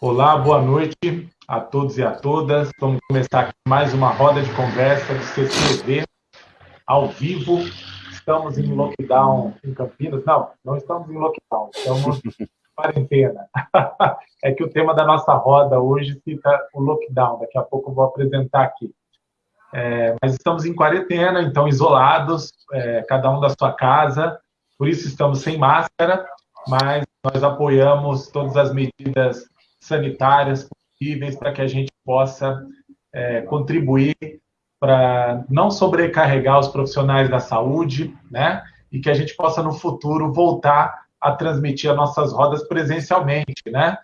Olá, boa noite a todos e a todas. Vamos começar aqui mais uma roda de conversa do CCV, ao vivo. Estamos em lockdown em Campinas. Não, não estamos em lockdown, estamos em quarentena. É que o tema da nossa roda hoje fica o lockdown. Daqui a pouco eu vou apresentar aqui. É, mas estamos em quarentena, então isolados, é, cada um da sua casa, por isso estamos sem máscara, mas nós apoiamos todas as medidas sanitárias possíveis para que a gente possa é, contribuir para não sobrecarregar os profissionais da saúde, né? E que a gente possa, no futuro, voltar a transmitir as nossas rodas presencialmente, né?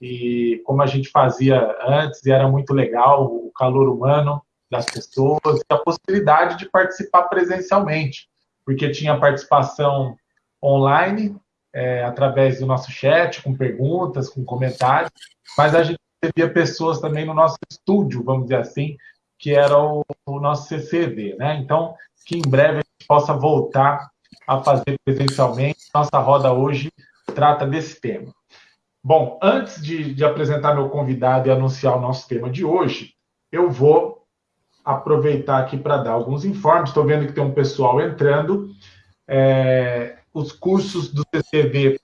E como a gente fazia antes, e era muito legal, o calor humano das pessoas, a possibilidade de participar presencialmente, porque tinha participação online, é, através do nosso chat, com perguntas, com comentários, mas a gente recebia pessoas também no nosso estúdio, vamos dizer assim, que era o, o nosso CCV, né? Então, que em breve a gente possa voltar a fazer presencialmente. Nossa roda hoje trata desse tema. Bom, antes de, de apresentar meu convidado e anunciar o nosso tema de hoje, eu vou aproveitar aqui para dar alguns informes. Estou vendo que tem um pessoal entrando. É, os cursos do CCV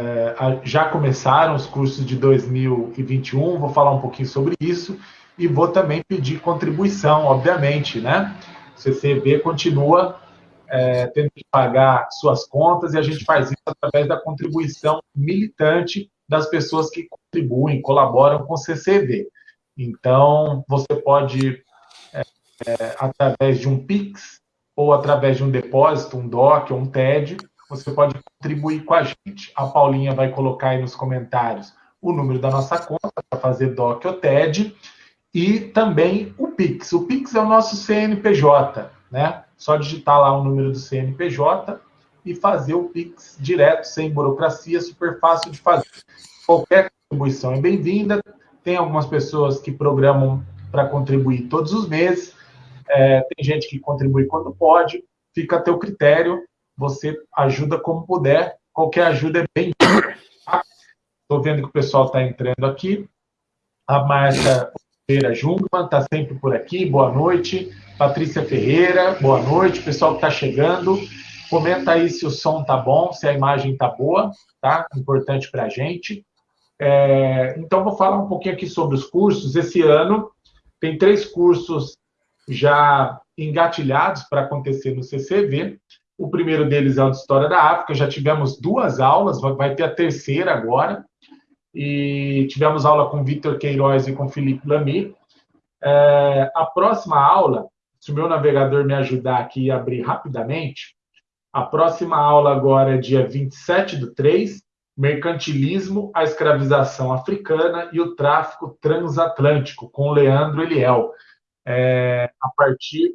é, já começaram, os cursos de 2021, vou falar um pouquinho sobre isso, e vou também pedir contribuição, obviamente, né? O CCV continua é, tendo que pagar suas contas, e a gente faz isso através da contribuição militante das pessoas que contribuem, colaboram com o CCV. Então, você pode, é, é, através de um PIX, ou através de um depósito, um DOC ou um TED, você pode contribuir com a gente. A Paulinha vai colocar aí nos comentários o número da nossa conta para fazer DOC ou TED e também o Pix. O Pix é o nosso CNPJ, né? Só digitar lá o número do CNPJ e fazer o Pix direto, sem burocracia, super fácil de fazer. Qualquer contribuição é bem-vinda. Tem algumas pessoas que programam para contribuir todos os meses. É, tem gente que contribui quando pode, fica a teu critério, você ajuda como puder, qualquer ajuda é bem Estou vendo que o pessoal está entrando aqui. A Marta Ferreira Jungmann está sempre por aqui, boa noite. Patrícia Ferreira, boa noite. Pessoal que está chegando, comenta aí se o som tá bom, se a imagem tá boa, tá? Importante para a gente. É, então, vou falar um pouquinho aqui sobre os cursos. Esse ano tem três cursos já engatilhados para acontecer no CCV. O primeiro deles é o de História da África, já tivemos duas aulas, vai ter a terceira agora, e tivemos aula com Vitor Queiroz e com Felipe Lamy. É, a próxima aula, se o meu navegador me ajudar aqui e abrir rapidamente, a próxima aula agora é dia 27 do 3, Mercantilismo, a escravização africana e o tráfico transatlântico, com Leandro Eliel é, a partir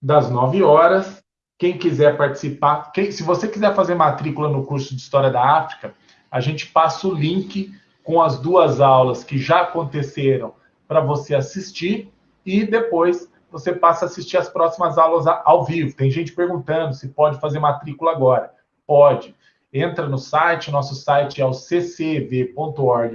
das 9 horas. Quem quiser participar, quem, se você quiser fazer matrícula no curso de História da África, a gente passa o link com as duas aulas que já aconteceram para você assistir e depois você passa a assistir as próximas aulas ao vivo. Tem gente perguntando se pode fazer matrícula agora. Pode. Entra no site, nosso site é o ccv.org.br.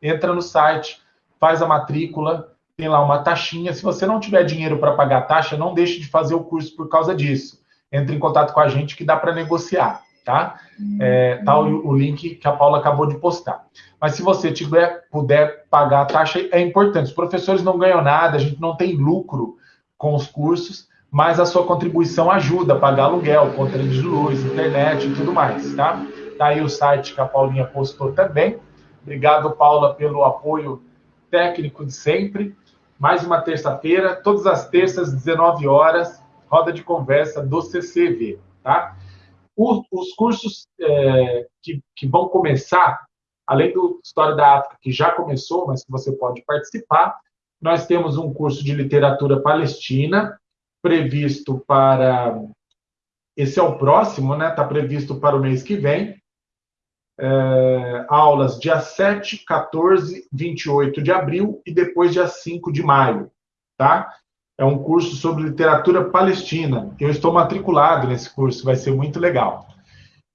Entra no site, faz a matrícula, tem lá uma taxinha. Se você não tiver dinheiro para pagar a taxa, não deixe de fazer o curso por causa disso. Entre em contato com a gente que dá para negociar, tá? É, tá o, o, link que a Paula acabou de postar. Mas se você tiver, puder pagar a taxa, é importante. Os professores não ganham nada, a gente não tem lucro com os cursos, mas a sua contribuição ajuda a pagar aluguel, conta de luz, internet e tudo mais, tá? Tá aí o site que a Paulinha postou também. Obrigado, Paula, pelo apoio técnico de sempre mais uma terça-feira, todas as terças, 19 horas, roda de conversa do CCV, tá? Os, os cursos é, que, que vão começar, além do História da África, que já começou, mas que você pode participar, nós temos um curso de literatura palestina, previsto para. Esse é o próximo, né? Está previsto para o mês que vem é, aulas dia 7, 14, 28 de abril e depois dia 5 de maio, tá? É um curso sobre literatura palestina. Eu estou matriculado nesse curso, vai ser muito legal.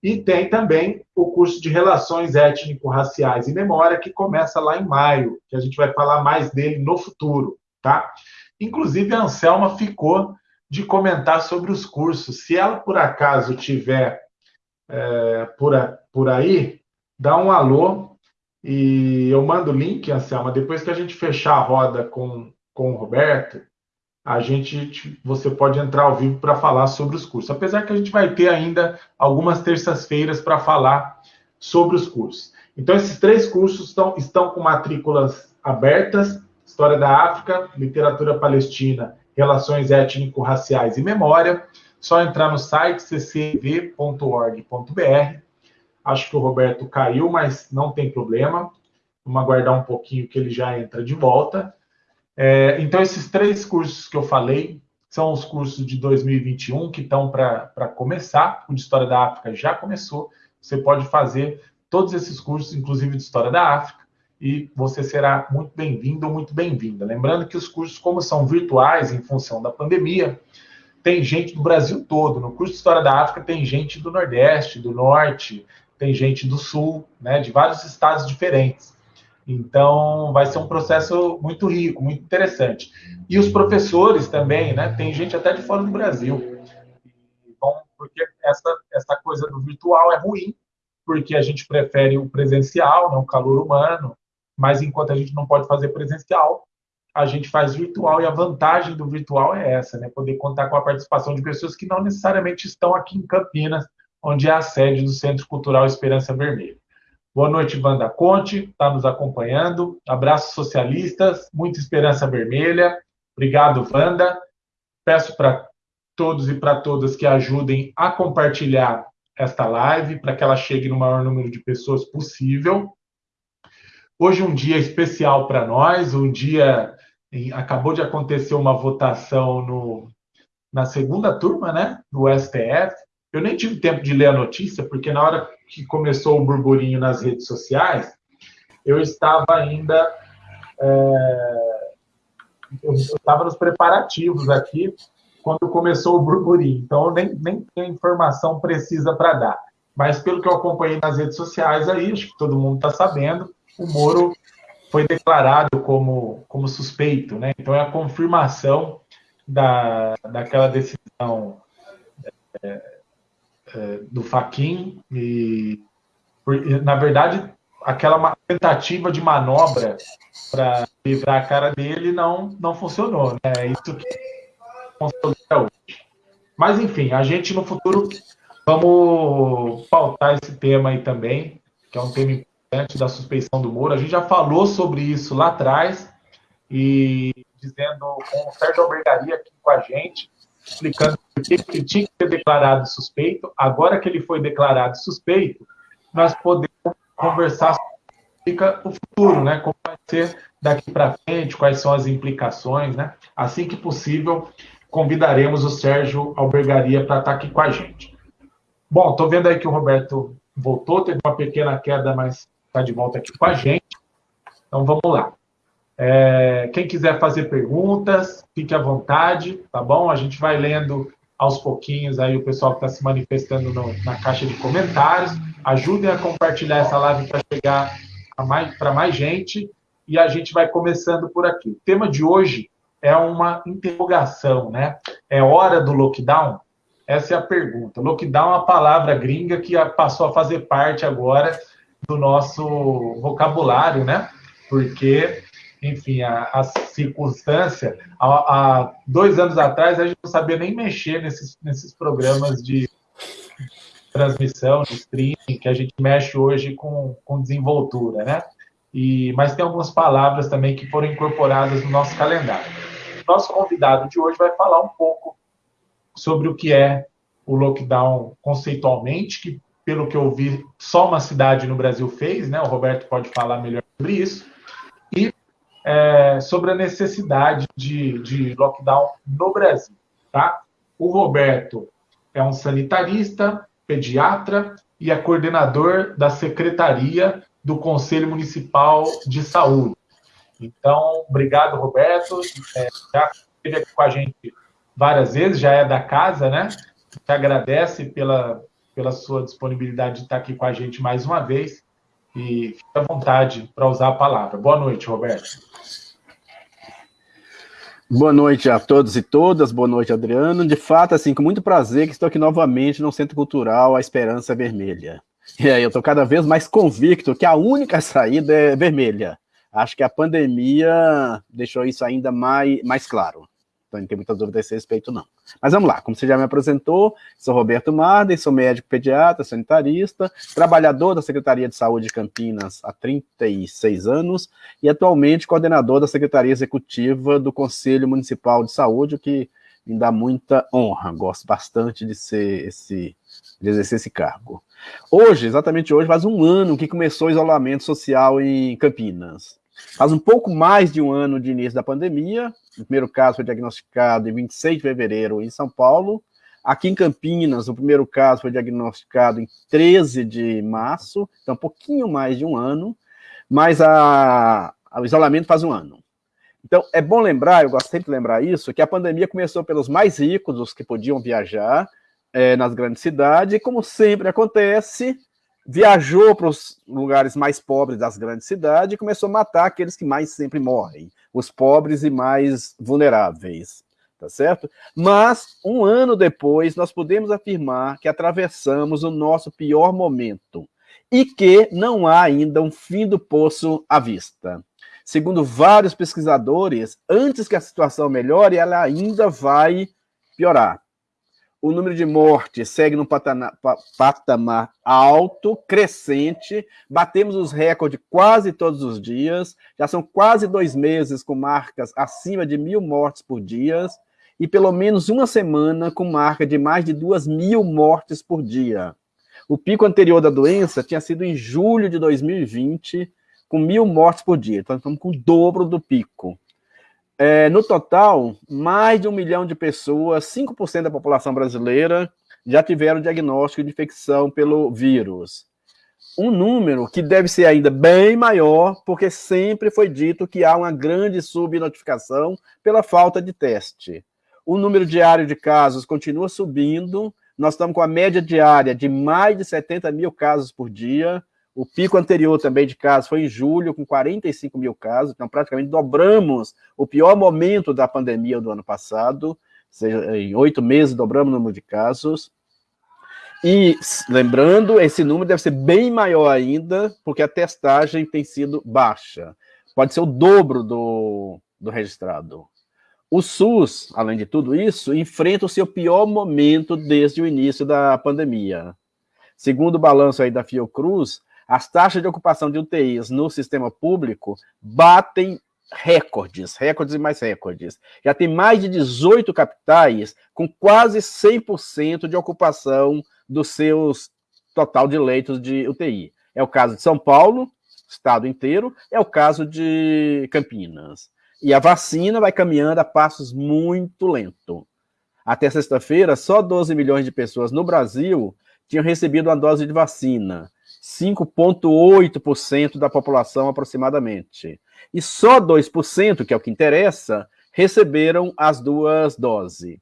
E tem também o curso de Relações Étnico-Raciais e Memória, que começa lá em maio, que a gente vai falar mais dele no futuro, tá? Inclusive, a Anselma ficou de comentar sobre os cursos. Se ela, por acaso, tiver é, por, por aí, dá um alô e eu mando o link, Anselma, depois que a gente fechar a roda com, com o Roberto, a gente você pode entrar ao vivo para falar sobre os cursos. Apesar que a gente vai ter ainda algumas terças-feiras para falar sobre os cursos. Então, esses três cursos estão, estão com matrículas abertas: História da África, Literatura Palestina, Relações Étnico-Raciais e Memória. Só entrar no site ccv.org.br. Acho que o Roberto caiu, mas não tem problema. Vamos aguardar um pouquinho que ele já entra de volta. É, então, esses três cursos que eu falei são os cursos de 2021 que estão para começar. O de História da África já começou. Você pode fazer todos esses cursos, inclusive de História da África, e você será muito bem-vindo ou muito bem-vinda. Lembrando que os cursos, como são virtuais em função da pandemia, tem gente do Brasil todo. No curso de História da África tem gente do Nordeste, do Norte, tem gente do Sul, né, de vários estados diferentes. Então, vai ser um processo muito rico, muito interessante. E os professores também, né? Tem gente até de fora do Brasil. Bom, porque essa, essa coisa do virtual é ruim, porque a gente prefere o presencial, né, o calor humano, mas enquanto a gente não pode fazer presencial, a gente faz virtual e a vantagem do virtual é essa, né? Poder contar com a participação de pessoas que não necessariamente estão aqui em Campinas, onde é a sede do Centro Cultural Esperança Vermelha. Boa noite, Wanda Conte, está nos acompanhando. Abraços socialistas, muita esperança vermelha. Obrigado, Wanda. Peço para todos e para todas que ajudem a compartilhar esta live para que ela chegue no maior número de pessoas possível. Hoje um dia especial para nós, um dia acabou de acontecer uma votação no, na segunda turma, né, do STF. Eu nem tive tempo de ler a notícia, porque na hora que começou o burburinho nas redes sociais, eu estava ainda. É, eu estava nos preparativos aqui quando começou o burburinho, então eu nem, nem tenho informação precisa para dar. Mas pelo que eu acompanhei nas redes sociais aí, acho que todo mundo está sabendo, o Moro foi declarado como, como suspeito, né? Então é a confirmação da, daquela decisão é, é, do Faquin e, na verdade, aquela tentativa de manobra para livrar a cara dele não, não funcionou. Né? É isso que até hoje. Mas, enfim, a gente no futuro vamos pautar esse tema aí também, que é um tema importante da suspeição do Moro. A gente já falou sobre isso lá atrás e dizendo com Sérgio Albergaria aqui com a gente, explicando por que ele tinha que ser declarado suspeito. Agora que ele foi declarado suspeito, nós podemos conversar sobre o futuro, né? Como vai ser daqui para frente, quais são as implicações, né? Assim que possível, convidaremos o Sérgio Albergaria para estar aqui com a gente. Bom, estou vendo aí que o Roberto voltou, teve uma pequena queda, mas está de volta aqui com a gente. Então vamos lá. É, quem quiser fazer perguntas, fique à vontade, tá bom? A gente vai lendo aos pouquinhos aí o pessoal que está se manifestando no, na caixa de comentários. Ajudem a compartilhar essa live para chegar para mais, gente e a gente vai começando por aqui. O tema de hoje é uma interrogação, né? É hora do lockdown? Essa é a pergunta. Lockdown é uma palavra gringa que passou a fazer parte agora do nosso vocabulário, né? Porque enfim, a, a circunstância. Há, dois anos atrás, a gente não sabia nem mexer nesses, nesses programas de transmissão, de streaming, que a gente mexe hoje com, com desenvoltura, né? E, mas tem algumas palavras também que foram incorporadas no nosso calendário. Nosso convidado de hoje vai falar um pouco sobre o que é o lockdown conceitualmente, que, pelo que eu vi, só uma cidade no Brasil fez, né? O Roberto pode falar melhor sobre isso. E é, sobre a necessidade de, de lockdown no Brasil. Tá? O Roberto é um sanitarista, pediatra e é coordenador da Secretaria do Conselho Municipal de Saúde. Então, obrigado, Roberto. É, já esteve aqui com a gente várias vezes, já é da casa, né? Te agradece pela, pela sua disponibilidade de estar aqui com a gente mais uma vez. E fique à vontade para usar a palavra. Boa noite, Roberto. Boa noite a todos e todas, boa noite, Adriano. De fato, assim, com muito prazer que estou aqui novamente no Centro Cultural A Esperança Vermelha. E aí, eu estou cada vez mais convicto que a única saída é vermelha. Acho que a pandemia deixou isso ainda mais, mais claro. Então, não tem muita dúvida a esse respeito, não. Mas vamos lá, como você já me apresentou, sou Roberto Marden, sou médico pediatra, sanitarista, trabalhador da Secretaria de Saúde de Campinas há 36 anos e atualmente coordenador da Secretaria Executiva do Conselho Municipal de Saúde, o que me dá muita honra, gosto bastante de ser esse, de exercer esse cargo. Hoje, exatamente hoje, faz um ano que começou o isolamento social em Campinas. Faz um pouco mais de um ano de início da pandemia. O primeiro caso foi diagnosticado em 26 de fevereiro em São Paulo. Aqui em Campinas, o primeiro caso foi diagnosticado em 13 de março, então um pouquinho mais de um ano, mas a, o isolamento faz um ano. Então, é bom lembrar, eu gosto sempre de lembrar isso, que a pandemia começou pelos mais ricos, os que podiam viajar é, nas grandes cidades, e como sempre acontece, viajou para os lugares mais pobres das grandes cidades e começou a matar aqueles que mais sempre morrem, os pobres e mais vulneráveis, tá certo? Mas, um ano depois, nós podemos afirmar que atravessamos o nosso pior momento e que não há ainda um fim do poço à vista. Segundo vários pesquisadores, antes que a situação melhore, ela ainda vai piorar o número de mortes segue num patamar, alto, crescente, batemos os recordes quase todos os dias, já são quase dois meses com marcas acima de mil mortes por dia, e pelo menos uma semana com marca de mais de duas mil mortes por dia. O pico anterior da doença tinha sido em julho de 2020, com mil mortes por dia, então estamos com o dobro do pico. É, no total, mais de um milhão de pessoas, 5% da população brasileira, já tiveram diagnóstico de infecção pelo vírus. Um número que deve ser ainda bem maior, porque sempre foi dito que há uma grande subnotificação pela falta de teste. O número diário de casos continua subindo, nós estamos com a média diária de mais de 70 mil casos por dia, o pico anterior também de casos foi em julho, com 45 mil casos, então praticamente dobramos o pior momento da pandemia do ano passado, ou seja, em oito meses dobramos o número de casos. E, lembrando, esse número deve ser bem maior ainda, porque a testagem tem sido baixa. Pode ser o dobro do, do registrado. O SUS, além de tudo isso, enfrenta o seu pior momento desde o início da pandemia. Segundo o balanço aí da Fiocruz, as taxas de ocupação de UTIs no sistema público batem recordes, recordes e mais recordes. Já tem mais de 18 capitais com quase 100% de ocupação dos seus total de leitos de UTI. É o caso de São Paulo, estado inteiro, é o caso de Campinas. E a vacina vai caminhando a passos muito lento. Até sexta-feira, só 12 milhões de pessoas no Brasil tinham recebido uma dose de vacina. 5,8% da população aproximadamente. E só 2%, que é o que interessa, receberam as duas doses.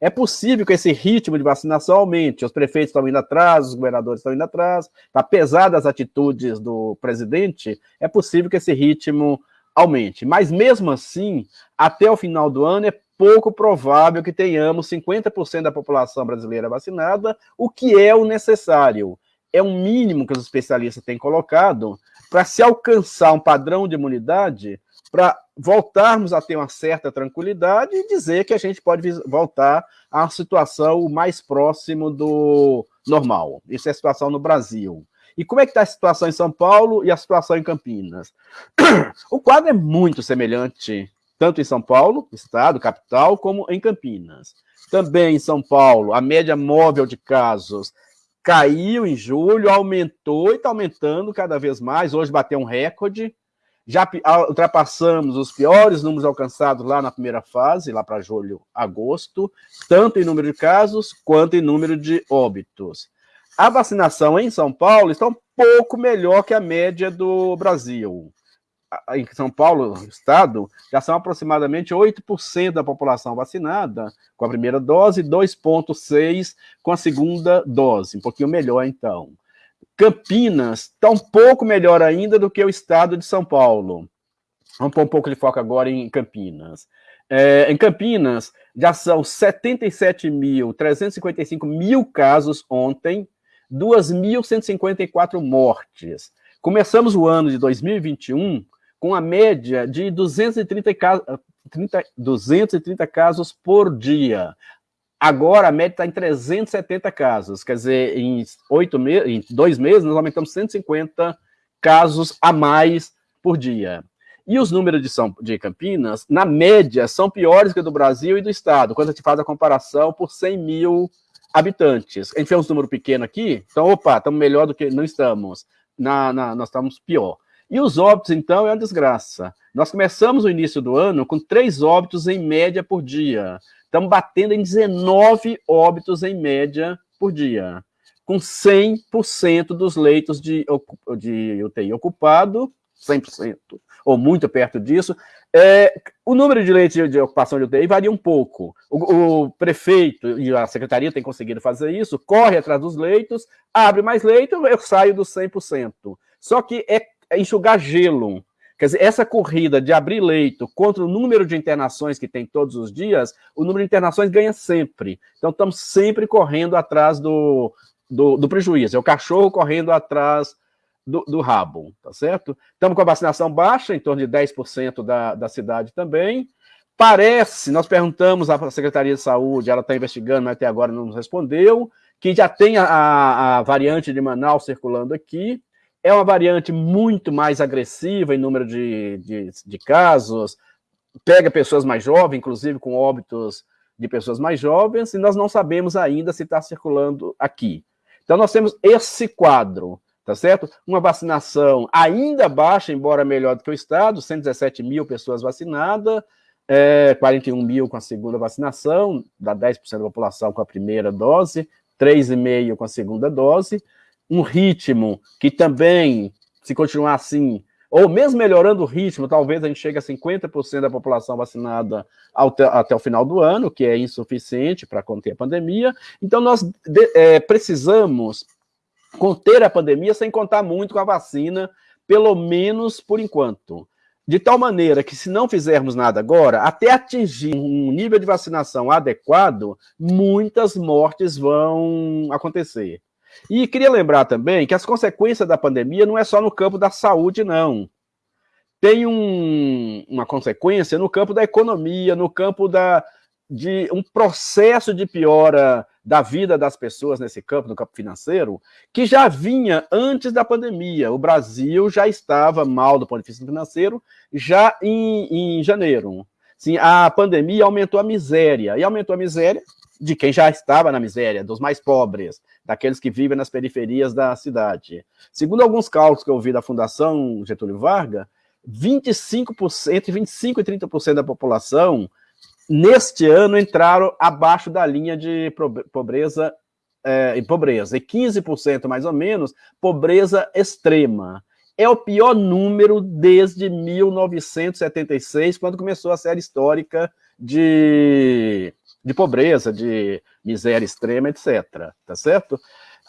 É possível que esse ritmo de vacinação aumente. Os prefeitos estão indo atrás, os governadores estão indo atrás. Apesar das atitudes do presidente, é possível que esse ritmo aumente. Mas mesmo assim, até o final do ano, é pouco provável que tenhamos 50% da população brasileira vacinada, o que é o necessário é um mínimo que os especialistas têm colocado para se alcançar um padrão de imunidade, para voltarmos a ter uma certa tranquilidade e dizer que a gente pode voltar uma situação mais próximo do normal. Isso é a situação no Brasil. E como é que está a situação em São Paulo e a situação em Campinas? O quadro é muito semelhante, tanto em São Paulo, estado, capital, como em Campinas. Também em São Paulo, a média móvel de casos caiu em julho, aumentou e está aumentando cada vez mais. Hoje bateu um recorde. Já ultrapassamos os piores números alcançados lá na primeira fase, lá para julho, agosto, tanto em número de casos quanto em número de óbitos. A vacinação em São Paulo está um pouco melhor que a média do Brasil. Em São Paulo, estado, já são aproximadamente 8% da população vacinada com a primeira dose, 2,6% com a segunda dose, um pouquinho melhor então. Campinas está um pouco melhor ainda do que o estado de São Paulo. Vamos pôr um pouco de foco agora em Campinas. É, em Campinas, já são 77.355 mil casos ontem, 2.154 mortes. Começamos o ano de 2021 com a média de 230, 30, 230 casos por dia. Agora a média está em 370 casos, quer dizer, em, em dois meses nós aumentamos 150 casos a mais por dia. E os números de, São, de Campinas, na média, são piores que do Brasil e do Estado, quando a gente faz a comparação por 100 mil habitantes. A gente fez um número pequeno aqui, então, opa, estamos melhor do que não estamos. Na, na, nós estamos pior. E os óbitos, então, é uma desgraça. Nós começamos o início do ano com três óbitos em média por dia. Estamos batendo em 19 óbitos em média por dia, com 100% dos leitos de, de UTI ocupado 100%, ou muito perto disso. É, o número de leitos de, ocupação de UTI varia um pouco. O, o, prefeito e a secretaria têm conseguido fazer isso, corre atrás dos leitos, abre mais leito, eu saio dos 100%. Só que é enxugar gelo. Quer dizer, essa corrida de abrir leito contra o número de internações que tem todos os dias, o número de internações ganha sempre. Então, estamos sempre correndo atrás do, do, do prejuízo. É o cachorro correndo atrás do, do rabo, tá certo? Estamos com a vacinação baixa, em torno de 10% da, da cidade também. Parece, nós perguntamos à Secretaria de Saúde, ela está investigando, mas até agora não nos respondeu, que já tem a, a variante de Manaus circulando aqui. É uma variante muito mais agressiva em número de, de, de casos, pega pessoas mais jovens, inclusive com óbitos de pessoas mais jovens, e nós não sabemos ainda se está circulando aqui. Então, nós temos esse quadro tá certo? Uma vacinação ainda baixa, embora melhor do que o Estado, 117 mil pessoas vacinadas, é, 41 mil com a segunda vacinação, dá 10% da população com a primeira dose, 3,5% com a segunda dose, um ritmo que também, se continuar assim, ou mesmo melhorando o ritmo, talvez a gente chegue a 50% da população vacinada até, até, o final do ano, que é insuficiente para conter a pandemia. Então, nós de, é, precisamos conter a pandemia sem contar muito com a vacina, pelo menos por enquanto. De tal maneira que, se não fizermos nada agora, até atingir um nível de vacinação adequado, muitas mortes vão acontecer. E queria lembrar também que as consequências da pandemia não é só no campo da saúde, não. Tem um, uma consequência no campo da economia, no campo da, de um processo de piora da vida das pessoas nesse campo, no campo financeiro, que já vinha antes da pandemia. O Brasil já estava mal do ponto de vista financeiro já em, em janeiro. Sim, a pandemia aumentou a miséria, e aumentou a miséria de quem já estava na miséria, dos mais pobres, daqueles que vivem nas periferias da cidade. Segundo alguns cálculos que eu vi da Fundação Getúlio Vargas, 25%, entre 25% e 30% da população neste ano entraram abaixo da linha de pobreza é, e pobreza, e 15% mais ou menos, pobreza extrema. É o pior número desde 1976, quando começou a série histórica de, de pobreza, de miséria extrema, etc. Tá certo?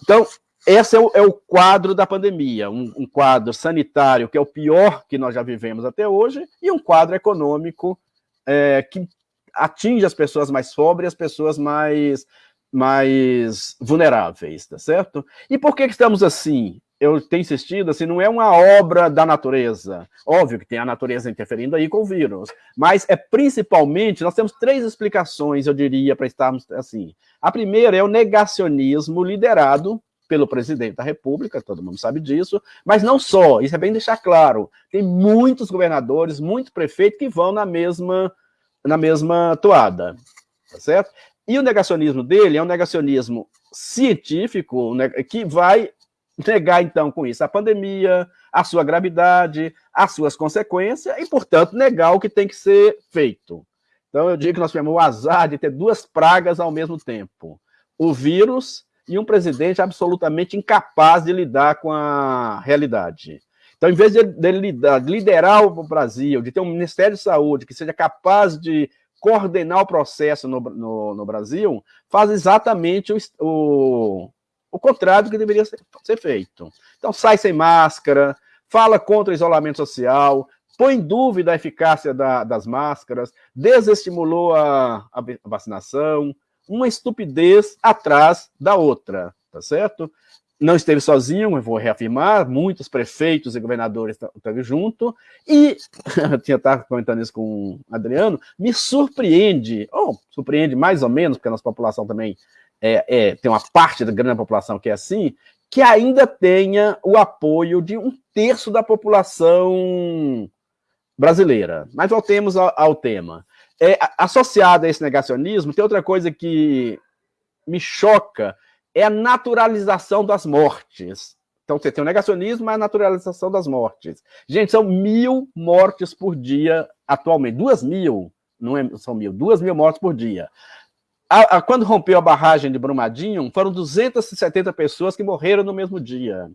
Então, esse é o, é o quadro da pandemia, um, um quadro sanitário que é o pior que nós já vivemos até hoje, e um quadro econômico é, que atinge as pessoas mais pobres as pessoas mais, mais vulneráveis, tá certo? E por que, que estamos assim? Eu tenho insistido, assim, não é uma obra da natureza. Óbvio que tem a natureza interferindo aí com o vírus, mas é principalmente, nós temos três explicações, eu diria, para estarmos assim. A primeira é o negacionismo liderado pelo presidente da República, todo mundo sabe disso, mas não só, isso é bem deixar claro, tem muitos governadores, muitos prefeitos que vão na mesma na mesma toada, tá certo? E o negacionismo dele é um negacionismo científico né, que vai negar, então, com isso, a pandemia, a sua gravidade, as suas consequências, e, portanto, negar o que tem que ser feito. Então, eu digo que nós tivemos o azar de ter duas pragas ao mesmo tempo. O vírus e um presidente absolutamente incapaz de lidar com a realidade. Então, em vez de, de liderar o Brasil, de ter um Ministério de Saúde que seja capaz de coordenar o processo no, no, no Brasil, faz exatamente o, o, o contrário do que deveria ser, ser feito. Então, sai sem máscara, fala contra o isolamento social, põe em dúvida a eficácia da, das máscaras, desestimulou a, a, vacinação, uma estupidez atrás da outra, tá certo? Não esteve sozinho, eu vou reafirmar, muitos prefeitos e governadores estavam junto, e eu tinha estado comentando isso com o Adriano, me surpreende, ou surpreende mais ou menos, porque a nossa população também é, é, tem uma parte da grande população que é assim, que ainda tenha o apoio de um terço da população brasileira. Mas voltemos ao, ao tema. É, associado a esse negacionismo, tem outra coisa que me choca, é a naturalização das mortes. Então, você tem o negacionismo, mas a naturalização das mortes. Gente, são mil mortes por dia atualmente. Duas mil, não é, são mil, duas mil mortes por dia. A, a, quando rompeu a barragem de Brumadinho, foram 270 pessoas que morreram no mesmo dia.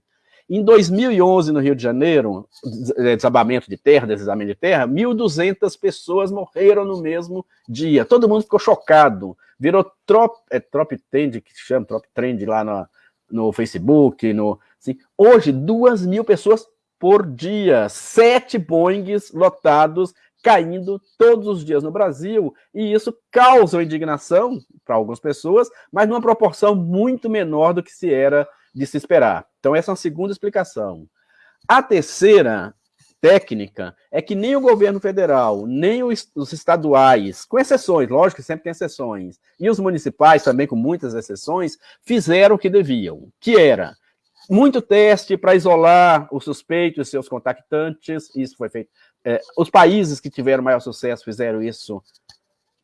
Em 2011, no Rio de Janeiro, é, desabamento de terra, deslizamento de terra, 1.200 pessoas morreram no mesmo dia. Todo mundo ficou chocado. Virou trop, é, trop trend, que chama trop trend lá no, no Facebook. No, assim. Hoje, 2 mil pessoas por dia. Sete Boeings lotados caindo todos os dias no Brasil, e isso causa indignação para algumas pessoas, mas numa proporção muito menor do que se era de se esperar. Então, essa é uma segunda explicação. A terceira técnica é que nem o governo federal, nem os, estaduais, com exceções, lógico que sempre tem exceções, e os municipais também, com muitas exceções, fizeram o que deviam, que era muito teste para isolar os suspeitos e seus contactantes, isso foi feito. É, os países que tiveram maior sucesso fizeram isso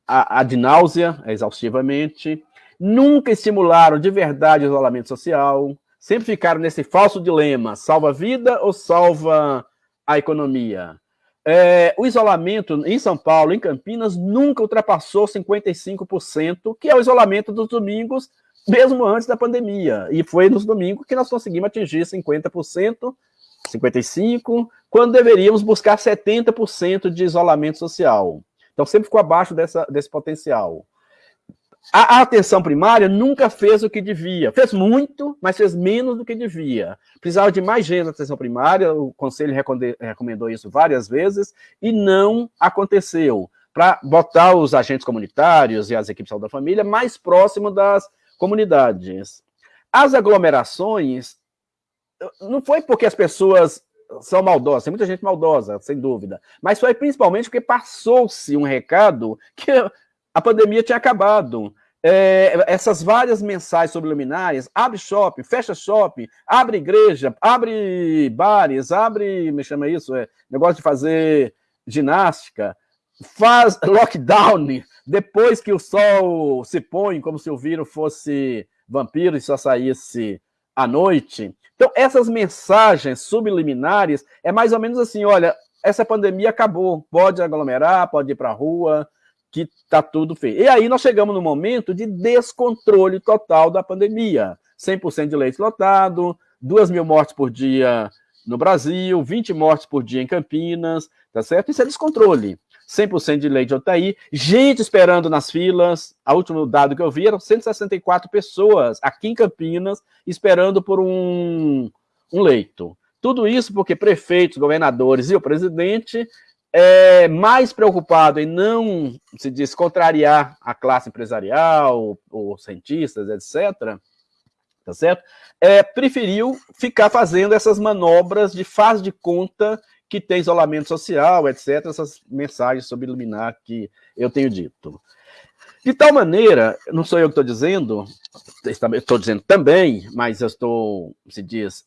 ad náusea, exaustivamente, nunca estimularam de verdade o isolamento social, sempre ficaram nesse falso dilema, salva a vida ou salva a economia? É, o isolamento em São Paulo, em Campinas, nunca ultrapassou 55%, que é o isolamento dos domingos, mesmo antes da pandemia. E foi nos domingos que nós conseguimos atingir 50%, 55%, quando deveríamos buscar 70% de isolamento social. Então, sempre ficou abaixo dessa, desse potencial. A, atenção primária nunca fez o que devia. Fez muito, mas fez menos do que devia. Precisava de mais gente na atenção primária, o Conselho recomendou isso várias vezes, e não aconteceu. Para botar os agentes comunitários e as equipes de saúde da família mais próximo das comunidades. As aglomerações, não foi porque as pessoas são maldosas, tem muita gente maldosa, sem dúvida, mas foi principalmente porque passou-se um recado que a pandemia tinha acabado. É, essas várias mensagens subliminares, abre shopping, fecha shopping, abre igreja, abre bares, abre, me chama isso, é, negócio de fazer ginástica, faz lockdown depois que o sol se põe, como se o vírus fosse vampiro e só saísse à noite. Então, essas mensagens subliminares é mais ou menos assim, olha, essa pandemia acabou, pode aglomerar, pode ir para a rua, que está tudo feio. E aí nós chegamos no momento de descontrole total da pandemia. 100% de leite lotado, 2 mil mortes por dia no Brasil, 20 mortes por dia em Campinas, tá certo? Isso é descontrole. 100% de leite UTI, gente esperando nas filas. A último dado que eu vi eram 164 pessoas aqui em Campinas esperando por um, um leito. Tudo isso porque prefeitos, governadores e o presidente é mais preocupado em não, se diz, contrariar a classe empresarial, ou cientistas, etc., tá certo? É, preferiu ficar fazendo essas manobras de faz de conta que tem isolamento social, etc., essas mensagens subliminar que eu tenho dito. De tal maneira, não sou eu que estou dizendo, estou dizendo também, mas eu estou, se diz,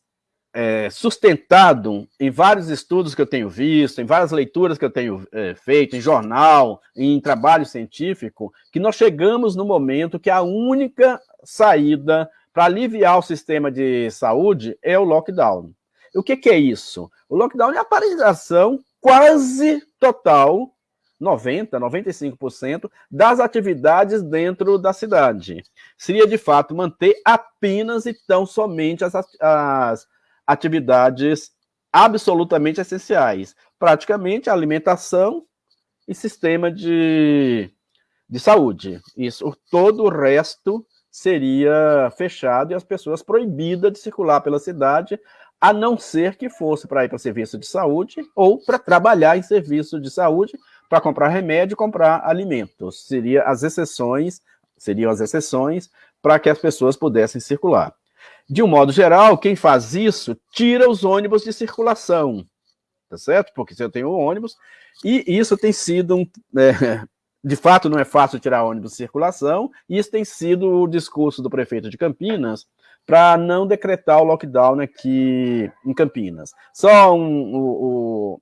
é, sustentado em vários estudos que eu tenho visto, em várias leituras que eu tenho é, feito, em jornal, em trabalho científico, que nós chegamos no momento que a única saída para aliviar o sistema de saúde é o lockdown. O que, que é isso? O lockdown é a paralisação quase total 90%, 95% das atividades dentro da cidade. Seria, de fato, manter apenas e tão somente as, as atividades absolutamente essenciais. Praticamente alimentação e sistema de, de saúde. Isso, todo o resto seria fechado e as pessoas proibidas de circular pela cidade, a não ser que fosse para ir para serviço de saúde ou para trabalhar em serviço de saúde, para comprar remédio comprar alimentos. Seria as exceções, seriam as exceções para que as pessoas pudessem circular. De um modo geral, quem faz isso tira os ônibus de circulação, tá certo? Porque se eu tenho ônibus, e isso tem sido um, é, de fato não é fácil tirar ônibus de circulação, e isso tem sido o discurso do prefeito de Campinas para não decretar o lockdown aqui em Campinas. Só um, o,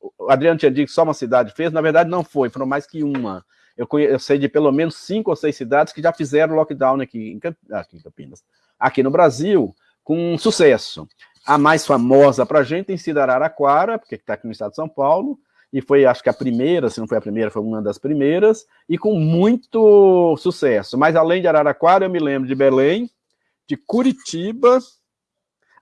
o, Adriano tinha dito que só uma cidade fez, na verdade não foi, foram mais que uma. Eu, conheço, eu sei de pelo menos cinco ou seis cidades que já fizeram lockdown aqui em, aqui em Campinas. Aqui no Brasil, com sucesso. A mais famosa para a gente tem sido Araraquara, porque está aqui no estado de São Paulo, e foi, acho que a primeira, se não foi a primeira, foi uma das primeiras, e com muito sucesso. Mas além de Araraquara, eu me lembro de Belém, de Curitiba,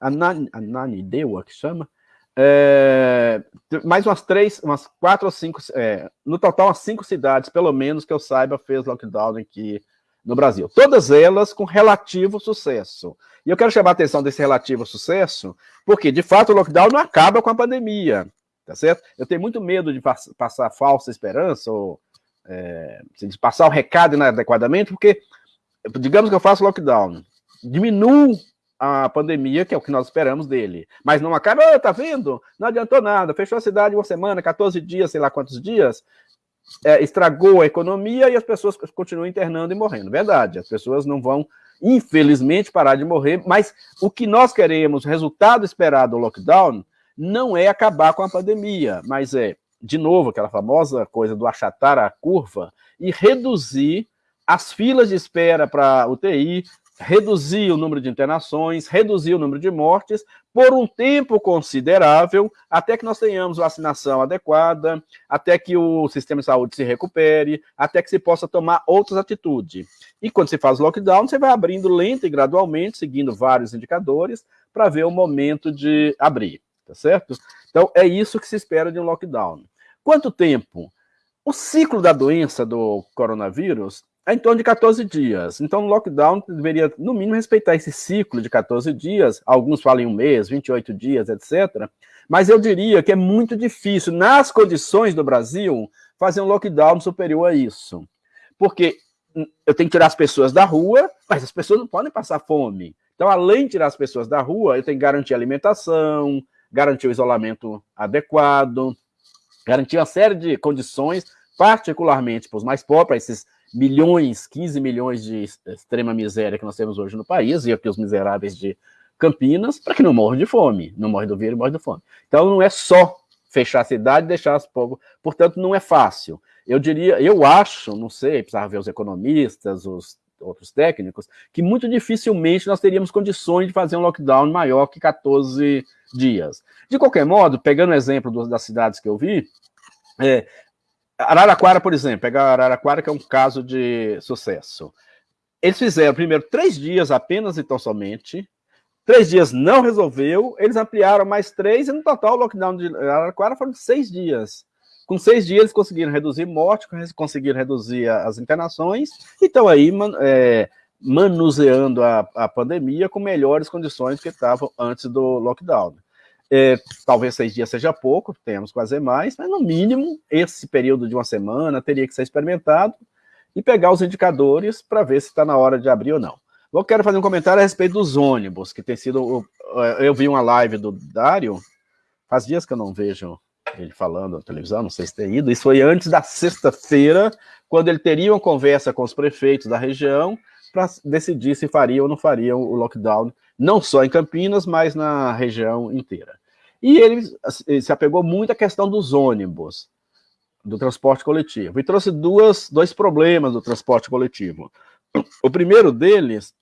Ananindeua, que chama, é, mais umas três, umas quatro ou cinco, é, no total umas cinco cidades, pelo menos, que eu saiba, fez lockdown aqui no Brasil. Todas elas com relativo sucesso. E eu quero chamar a atenção desse relativo sucesso, porque, de fato, o lockdown não acaba com a pandemia tá certo? Eu tenho muito medo de pass passar falsa esperança, ou é, de passar o recado inadequadamente, porque, digamos que eu faço lockdown, diminuo a pandemia, que é o que nós esperamos dele, mas não acaba, tá vendo? Não adiantou nada, fechou a cidade uma semana, 14 dias, sei lá quantos dias, é, estragou a economia e as pessoas continuam internando e morrendo. Verdade, as pessoas não vão, infelizmente, parar de morrer, mas o que nós queremos, resultado esperado do lockdown, não é acabar com a pandemia, mas é, de novo, aquela famosa coisa do achatar a curva e reduzir as filas de espera para UTI, reduzir o número de internações, reduzir o número de mortes por um tempo considerável, até que nós tenhamos vacinação adequada, até que o sistema de saúde se recupere, até que se possa tomar outras atitudes. E quando se faz lockdown, você vai abrindo lento e gradualmente, seguindo vários indicadores, para ver o momento de abrir tá certo? Então, é isso que se espera de um lockdown. Quanto tempo? O ciclo da doença do coronavírus é em torno de 14 dias. Então, o lockdown deveria, no mínimo, respeitar esse ciclo de 14 dias. Alguns falam em um mês, 28 dias, etc. Mas eu diria que é muito difícil, nas condições do Brasil, fazer um lockdown superior a isso. Porque eu tenho que tirar as pessoas da rua, mas as pessoas não podem passar fome. Então, além de tirar as pessoas da rua, eu tenho que garantir alimentação, garantir o isolamento adequado, garantir uma série de condições, particularmente para os mais pobres, esses milhões, 15 milhões de extrema miséria que nós temos hoje no país, e aqui os miseráveis de Campinas, para que não morram de fome, não morre do vírus, morre de fome. Então não é só fechar a cidade e deixar as povos, portanto não é fácil. Eu diria, eu acho, não sei, precisava ver os economistas, os outros técnicos, que muito dificilmente nós teríamos condições de fazer um lockdown maior que 14 dias. De qualquer modo, pegando o exemplo das cidades que eu vi, é, Araraquara, por exemplo, pegar Araraquara, que é um caso de sucesso. Eles fizeram primeiro três dias apenas e tão somente, três dias não resolveu, eles ampliaram mais três, e no total o lockdown de Araraquara foram seis dias. Com seis dias, eles conseguiram reduzir morte, conseguiram reduzir as internações, e estão aí é, manuseando a, a pandemia com melhores condições que estavam antes do lockdown. É, talvez seis dias seja pouco, temos que fazer mais, mas no mínimo, esse período de uma semana teria que ser experimentado e pegar os indicadores para ver se está na hora de abrir ou não. Eu quero fazer um comentário a respeito dos ônibus, que tem sido. Eu vi uma live do Dário, faz dias que eu não vejo ele falando na televisão, não sei se tem ido, isso foi antes da sexta-feira, quando ele teria uma conversa com os prefeitos da região para decidir se faria ou não faria o lockdown, não só em Campinas, mas na região inteira. E ele, ele se apegou muito à questão dos ônibus, do transporte coletivo, e trouxe duas, dois problemas do transporte coletivo. O primeiro deles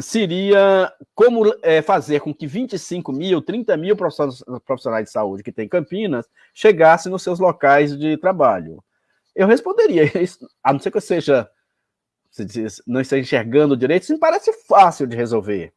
seria como é, fazer com que 25 mil, 30 mil profissionais de saúde que tem em Campinas chegassem nos seus locais de trabalho. Eu responderia, a não ser que eu seja, não esteja enxergando direito, isso me parece fácil de resolver.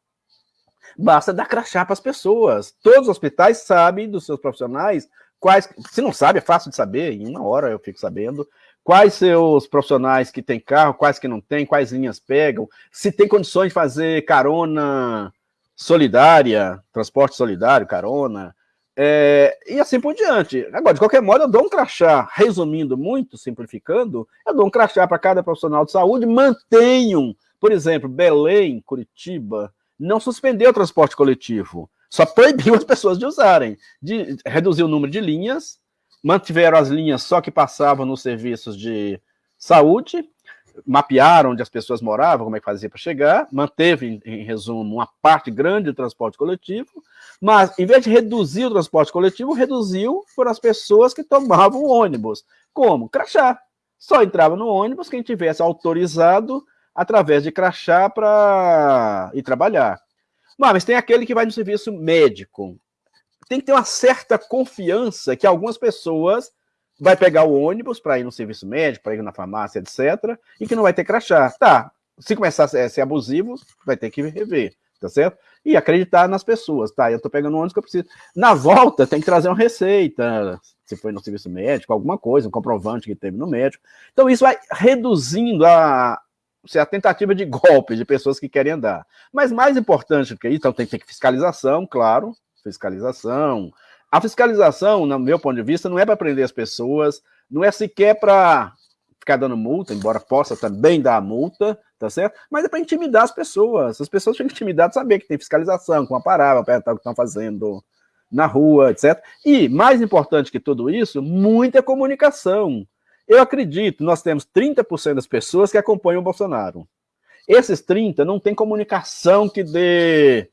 Basta dar crachá para as pessoas. Todos os hospitais sabem dos seus profissionais quais. Se não sabe, é fácil de saber, em uma hora eu fico sabendo. Quais seus profissionais que têm carro, quais que não têm, quais linhas pegam, se tem condições de fazer carona solidária, transporte solidário, carona, é, e assim por diante. Agora, de qualquer modo, eu dou um crachá, resumindo muito, simplificando, eu dou um crachá para cada profissional de saúde, mantenham, por exemplo, Belém, Curitiba, não suspendeu o transporte coletivo, só proibiu as pessoas de usarem, de, reduziu o número de linhas, mantiveram as linhas só que passavam nos serviços de saúde, mapearam onde as pessoas moravam, como é que fazia para chegar, manteve, em, em, resumo, uma parte grande do transporte coletivo, mas, em vez de reduzir o transporte coletivo, reduziu por as pessoas que tomavam o ônibus. Como? Crachá. Só entrava no ônibus quem tivesse autorizado através de crachá para ir trabalhar. Mas tem aquele que vai no serviço médico. Tem que ter uma certa confiança que algumas pessoas vai pegar o ônibus para ir no serviço médico, para ir na farmácia, etc., e que não vai ter crachá. Tá, se começar a ser abusivo, vai ter que rever, tá certo? E acreditar nas pessoas, tá? Eu tô pegando o ônibus que eu preciso. Na volta, tem que trazer uma receita, se foi no serviço médico, alguma coisa, um comprovante que teve no médico. Então, isso vai reduzindo a, a tentativa de golpe de pessoas que querem andar. Mas mais importante do que isso, então tem que ter fiscalização, claro, fiscalização, a fiscalização, no meu ponto de vista, não é para prender as pessoas, não é sequer para ficar dando multa, embora possa também dar multa, tá certo? Mas é para intimidar as pessoas. As pessoas ficam intimidadas saber que tem fiscalização, com uma palavra, perguntar o que estão fazendo na rua, etc. E, mais importante que tudo isso, muita comunicação. Eu acredito, nós temos 30% das pessoas que acompanham o Bolsonaro. Esses 30% não tem comunicação que dê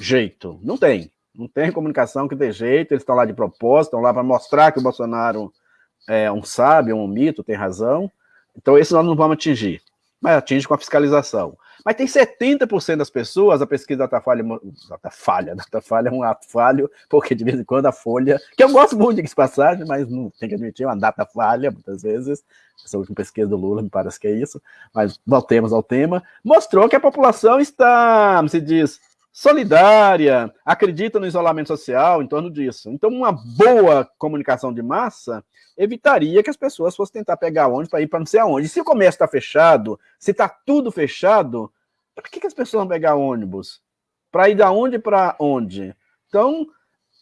jeito. Não tem. Não tem comunicação que dê jeito, eles estão lá de propósito, estão lá para mostrar que o Bolsonaro é um sábio, um mito, tem razão. Então, esse nós não vamos atingir, mas atinge com a fiscalização. Mas tem 70% das pessoas, a pesquisa Datafolha, Datafolha, Datafolha é um ato falho, porque de vez em quando a Folha, que eu gosto muito de passagem, mas não tem que admitir, é uma data falha, muitas vezes, essa última pesquisa do Lula me parece que é isso, mas voltemos ao tema, mostrou que a população está, se diz, solidária, acredita no isolamento social, em torno disso. Então, uma boa comunicação de massa evitaria que as pessoas fossem tentar pegar ônibus para ir para não sei aonde. Se o comércio está fechado, se está tudo fechado, para que, que as pessoas vão pegar ônibus? Para ir da onde para onde? Então,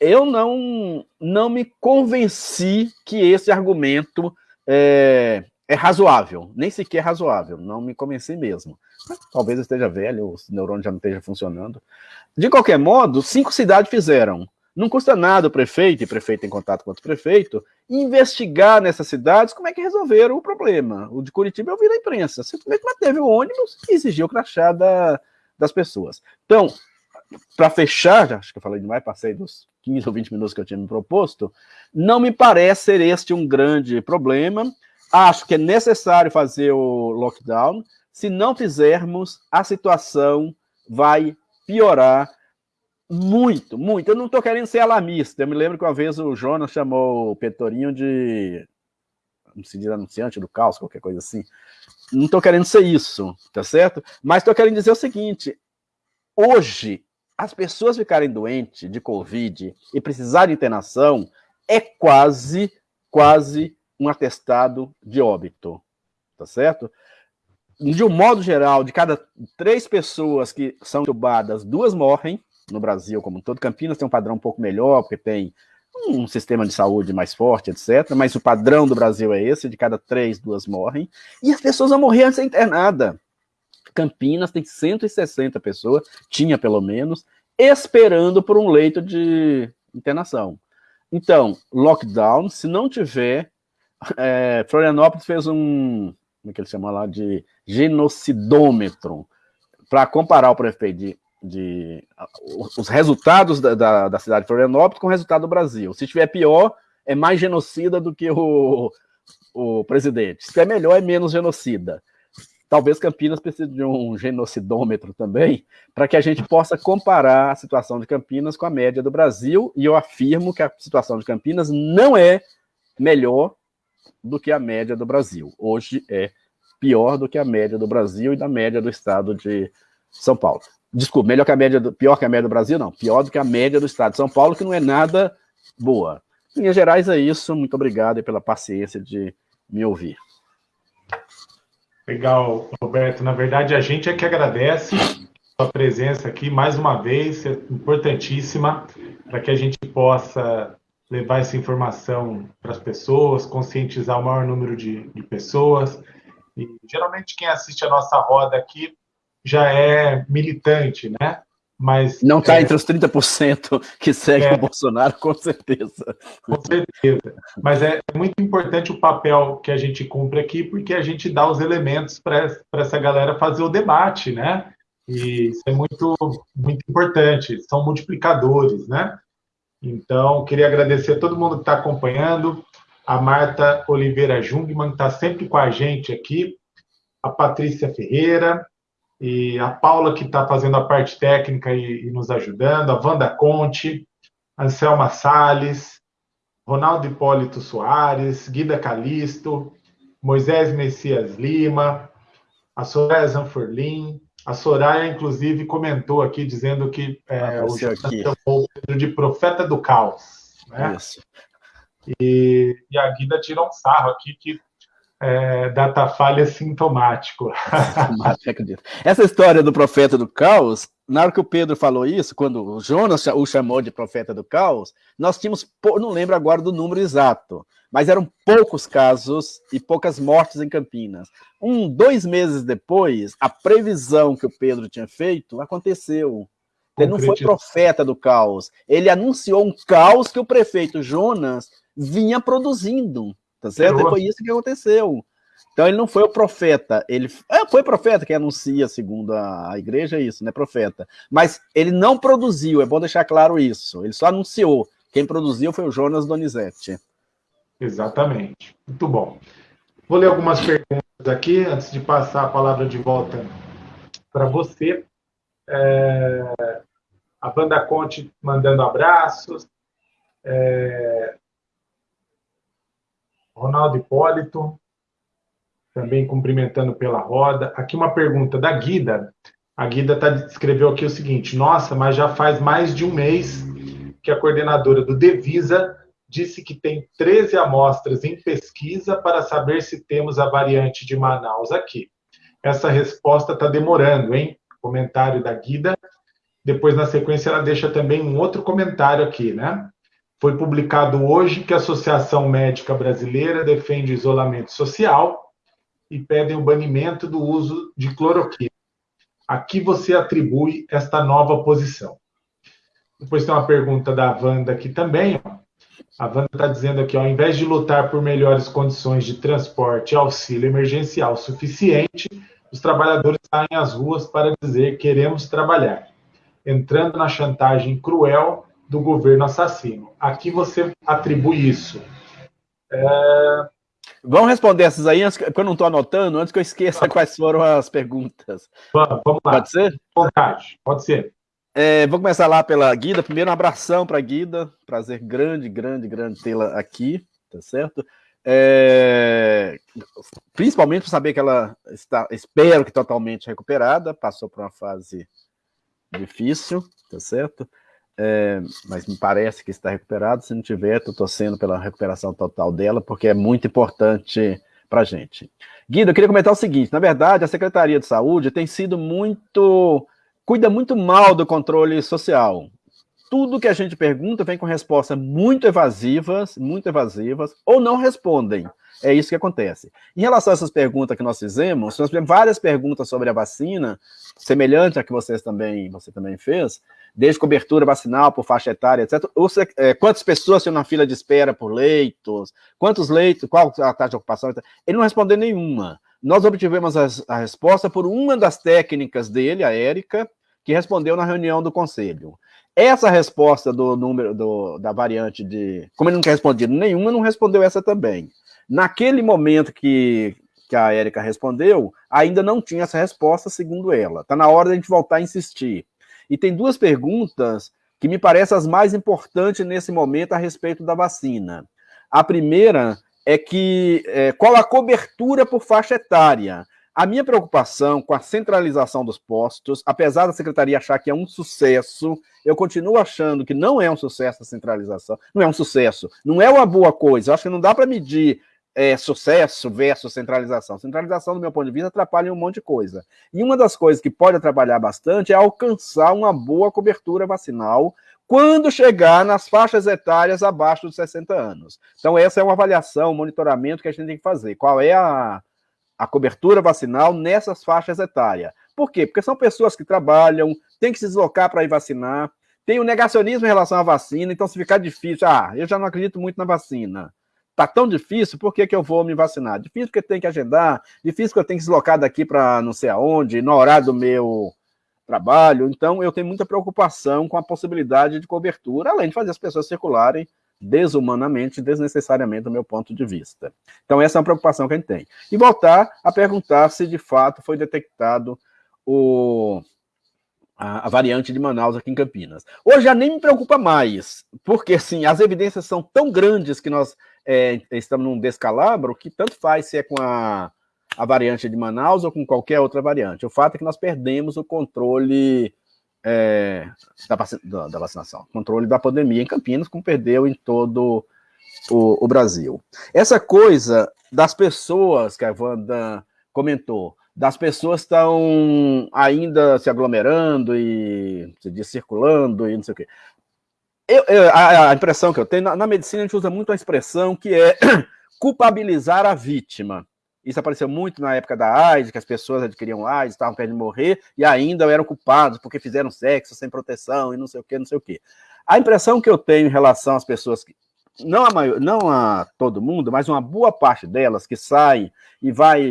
eu não, não me convenci que esse argumento é, é razoável, nem sequer razoável, não me convenci mesmo. Talvez esteja velho, o neurônio já não esteja funcionando. De qualquer modo, cinco cidades fizeram. Não custa nada o prefeito, e prefeito em contato com outro prefeito, investigar nessas cidades como é que resolveram o problema. O de Curitiba eu vi na imprensa. Simplesmente manteve o ônibus e exigiu o crachá da, das pessoas. Então, para fechar, acho que eu falei demais, passei dos 15 ou 20 minutos que eu tinha me proposto, não me parece ser este um grande problema. Acho que é necessário fazer o lockdown. Se não fizermos, a situação vai piorar muito, muito. Eu não estou querendo ser alarmista. Eu me lembro que uma vez o Jonas chamou o Petorinho de não se diz anunciante do caos, qualquer coisa assim. Não estou querendo ser isso, tá certo? Mas estou querendo dizer o seguinte: hoje, as pessoas ficarem doentes de Covid e precisarem de internação é quase, quase um atestado de óbito, tá certo? De um modo geral, de cada três pessoas que são entubadas, duas morrem no Brasil como todo. Campinas tem um padrão um pouco melhor, porque tem um sistema de saúde mais forte, etc. Mas o padrão do Brasil é esse, de cada três, duas morrem. E as pessoas vão morrer antes ser internada. Campinas tem 160 pessoas, tinha pelo menos, esperando por um leito de internação. Então, lockdown, se não tiver é, Florianópolis fez um, como é que ele chama lá, de genocidômetro, para comparar o prefeito de, de, os resultados da, da, da, cidade de Florianópolis com o resultado do Brasil. Se estiver pior, é mais genocida do que o, o presidente. Se estiver melhor, é menos genocida. Talvez Campinas precise de um genocidômetro também, para que a gente possa comparar a situação de Campinas com a média do Brasil, e eu afirmo que a situação de Campinas não é melhor do que a média do Brasil. Hoje é pior do que a média do Brasil e da média do estado de São Paulo. Desculpa, melhor que a média do, pior que a média do Brasil, não. Pior do que a média do estado de São Paulo, que não é nada boa. Em linhas gerais é isso. Muito obrigado pela paciência de me ouvir. Legal, Roberto. Na verdade, a gente é que agradece a sua presença aqui mais uma vez, importantíssima, para que a gente possa levar essa informação para as pessoas, conscientizar o maior número de, de pessoas. E geralmente quem assiste a nossa roda aqui já é militante, né? Mas, não está é, entre os 30% que seguem é, o Bolsonaro, com certeza. Com certeza. Mas é muito importante o papel que a gente cumpre aqui, porque a gente dá os elementos para essa galera fazer o debate, né? E isso é muito, muito importante. São multiplicadores, né? Então, queria agradecer a todo mundo que está acompanhando, a Marta Oliveira Jungmann, que está sempre com a gente aqui, a Patrícia Ferreira, e a Paula, que está fazendo a parte técnica e, e, nos ajudando, a Wanda Conte, Anselma Sales, Ronaldo Hipólito Soares, Guida Calisto, Moisés Messias Lima, a Soraya Zanforlin, a Soraya, inclusive, comentou aqui, dizendo que é, o chamou o Pedro de profeta do caos. Né? Isso. E, e a Guida tirou um sarro aqui que é, data falha sintomático. Essa história do profeta do caos, na hora que o Pedro falou isso, quando o Jonas o chamou de profeta do caos, nós tínhamos, não lembro agora do número exato, mas eram poucos casos e poucas mortes em Campinas. Um, dois meses depois, a previsão que o Pedro tinha feito aconteceu. Ele não foi profeta do caos, ele anunciou um caos que o prefeito Jonas vinha produzindo. Tá certo? E foi isso que aconteceu. Então ele não foi o profeta, ele é, foi profeta que anuncia, segundo a, a igreja, isso, né? Profeta. Mas ele não produziu, é bom deixar claro isso. Ele só anunciou. Quem produziu foi o Jonas Donizete. Exatamente. Muito bom. Vou ler algumas perguntas aqui, antes de passar a palavra de volta para você. É... A Banda Conte mandando abraços. É... Ronaldo Hipólito, também cumprimentando pela roda. Aqui uma pergunta da Guida. A Guida tá, escreveu aqui o seguinte: Nossa, mas já faz mais de um mês que a coordenadora do Devisa disse que tem 13 amostras em pesquisa para saber se temos a variante de Manaus aqui. Essa resposta está demorando, hein? Comentário da Guida. Depois, na sequência, ela deixa também um outro comentário aqui, né? Foi publicado hoje que a Associação Médica Brasileira defende isolamento social e pedem o banimento do uso de cloroquina. A que você atribui esta nova posição? Depois tem uma pergunta da Wanda aqui também. A Wanda está dizendo aqui, ó, ao invés de lutar por melhores condições de transporte e auxílio emergencial suficiente, os trabalhadores saem às ruas para dizer queremos trabalhar, entrando na chantagem cruel do governo assassino. Aqui você atribui isso. É... Vamos responder essas aí, porque eu não estou anotando, antes que eu esqueça quais foram as perguntas. Vamos, vamos lá. Pode ser? Vontade, pode ser. É, vou começar lá pela Guida. Primeiro, um abração para a Guida. Prazer grande, grande, grande tê-la aqui, tá certo? É, principalmente por saber que ela está, espero que totalmente recuperada, passou por uma fase difícil, tá certo? É, mas me parece que está recuperado. Se não tiver, estou torcendo pela recuperação total dela, porque é muito importante para a gente. Guido, eu queria comentar o seguinte: na verdade, a Secretaria de Saúde tem sido muito. cuida muito mal do controle social. Tudo que a gente pergunta vem com respostas muito evasivas, muito evasivas, ou não respondem. É isso que acontece. Em relação a essas perguntas que nós fizemos, nós fizemos várias perguntas sobre a vacina, semelhante a que vocês também, você também fez, desde cobertura vacinal por faixa etária, etc. Ou, é, quantas pessoas estão na fila de espera por leitos, quantos leitos, qual a taxa de ocupação, etc. Ele não respondeu nenhuma. Nós obtivemos a, a resposta por uma das técnicas dele, a Érica, que respondeu na reunião do conselho. Essa resposta do número do, da variante de. Como ele não quer responder nenhuma, não respondeu essa também. Naquele momento que, que a Érica respondeu, ainda não tinha essa resposta, segundo ela. Está na hora da gente voltar a insistir. E tem duas perguntas que me parecem as mais importantes nesse momento a respeito da vacina. A primeira é que é, qual a cobertura por faixa etária? A minha preocupação com a centralização dos postos, apesar da secretaria achar que é um sucesso, eu continuo achando que não é um sucesso a centralização, não é um sucesso, não é uma boa coisa. Eu acho que não dá para medir é, sucesso versus centralização. Centralização, do meu ponto de vista, atrapalha um monte de coisa. E uma das coisas que pode atrapalhar bastante é alcançar uma boa cobertura vacinal quando chegar nas faixas etárias abaixo dos 60 anos. Então, essa é uma avaliação, um monitoramento que a gente tem que fazer. Qual é a a cobertura vacinal nessas faixas etárias. Por quê? Porque são pessoas que trabalham, têm que se deslocar para ir vacinar, tem o negacionismo em relação à vacina, então se ficar difícil, ah, eu já não acredito muito na vacina. Tá tão difícil, por que, que eu vou me vacinar? Difícil porque tem que agendar, difícil porque eu tenho que deslocar daqui para não sei aonde, no horário do meu trabalho. Então, eu tenho muita preocupação com a possibilidade de cobertura, além de fazer as pessoas circularem desumanamente, desnecessariamente, do meu ponto de vista. Então, essa é uma preocupação que a gente tem. E voltar a perguntar se, de fato, foi detectado o, a, a, variante de Manaus aqui em Campinas. Hoje já nem me preocupa mais, porque, assim, as evidências são tão grandes que nós é, estamos num descalabro que tanto faz se é com a, a variante de Manaus ou com qualquer outra variante. O fato é que nós perdemos o controle é, da, da, da, vacinação, controle da pandemia em Campinas, como perdeu em todo o, o, Brasil. Essa coisa das pessoas que a Wanda comentou, das pessoas estão ainda se aglomerando e se circulando e não sei o quê. Eu, eu, a, a, impressão que eu tenho, na, na medicina a gente usa muito a expressão que é culpabilizar a vítima. Isso apareceu muito na época da AIDS, que as pessoas adquiriam AIDS, estavam perto de morrer, e ainda eram culpados porque fizeram sexo sem proteção e não sei o que, não sei o que. A impressão que eu tenho em relação às pessoas que, não a, maior, não a todo mundo, mas uma boa parte delas que sai e vai,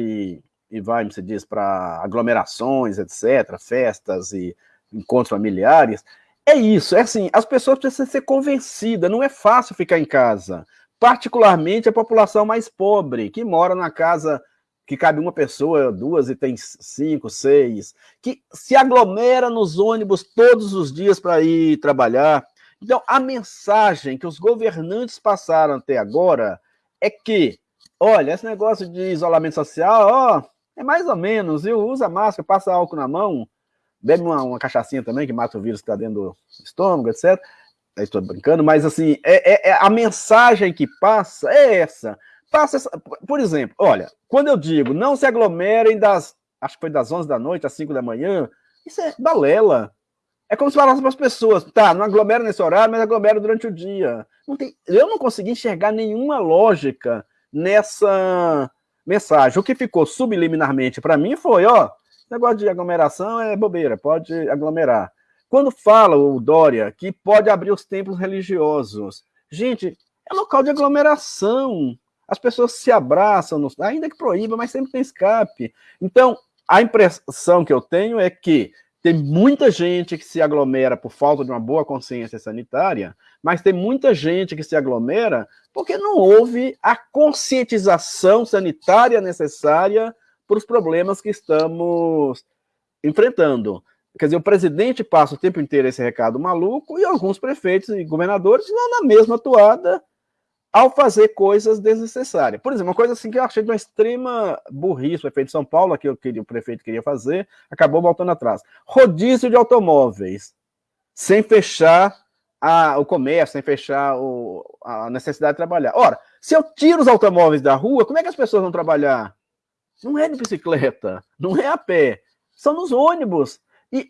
e vai, se diz, para aglomerações, etc., festas e encontros familiares, é isso, é assim, as pessoas precisam ser convencidas, não é fácil ficar em casa particularmente a população mais pobre, que mora na casa que cabe uma pessoa, duas e tem cinco, seis, que se aglomera nos ônibus todos os dias para ir trabalhar. Então, a mensagem que os governantes passaram até agora é que, olha, esse negócio de isolamento social, ó, é mais ou menos, viu? Usa máscara, passa álcool na mão, bebe uma, uma cachaçinha também, que mata o vírus que está dentro do estômago, etc estou brincando, mas assim, é, é, é, a mensagem que passa é essa. Passa essa, por exemplo, olha, quando eu digo não se aglomerem das, acho que foi das 11 da noite às 5 da manhã, isso é balela. É como se falasse para as pessoas, tá, não aglomera nesse horário, mas aglomera durante o dia. Não tem, eu não consegui enxergar nenhuma lógica nessa mensagem. O que ficou subliminarmente para mim foi, ó, negócio de aglomeração é bobeira, pode aglomerar. Quando fala o Dória que pode abrir os templos religiosos, gente, é local de aglomeração. As pessoas se abraçam, no... ainda que proíba, mas sempre tem escape. Então, a impressão que eu tenho é que tem muita gente que se aglomera por falta de uma boa consciência sanitária, mas tem muita gente que se aglomera porque não houve a conscientização sanitária necessária para os problemas que estamos enfrentando. Quer dizer, o presidente passa o tempo inteiro esse recado maluco e alguns prefeitos e governadores vão na mesma toada ao fazer coisas desnecessárias. Por exemplo, uma coisa assim que eu achei de uma extrema burrice, o prefeito de São Paulo, que o prefeito queria fazer, acabou voltando atrás. Rodízio de automóveis, sem fechar a, o comércio, sem fechar o, a necessidade de trabalhar. Ora, se eu tiro os automóveis da rua, como é que as pessoas vão trabalhar? Não é de bicicleta, não é a pé, são nos ônibus. E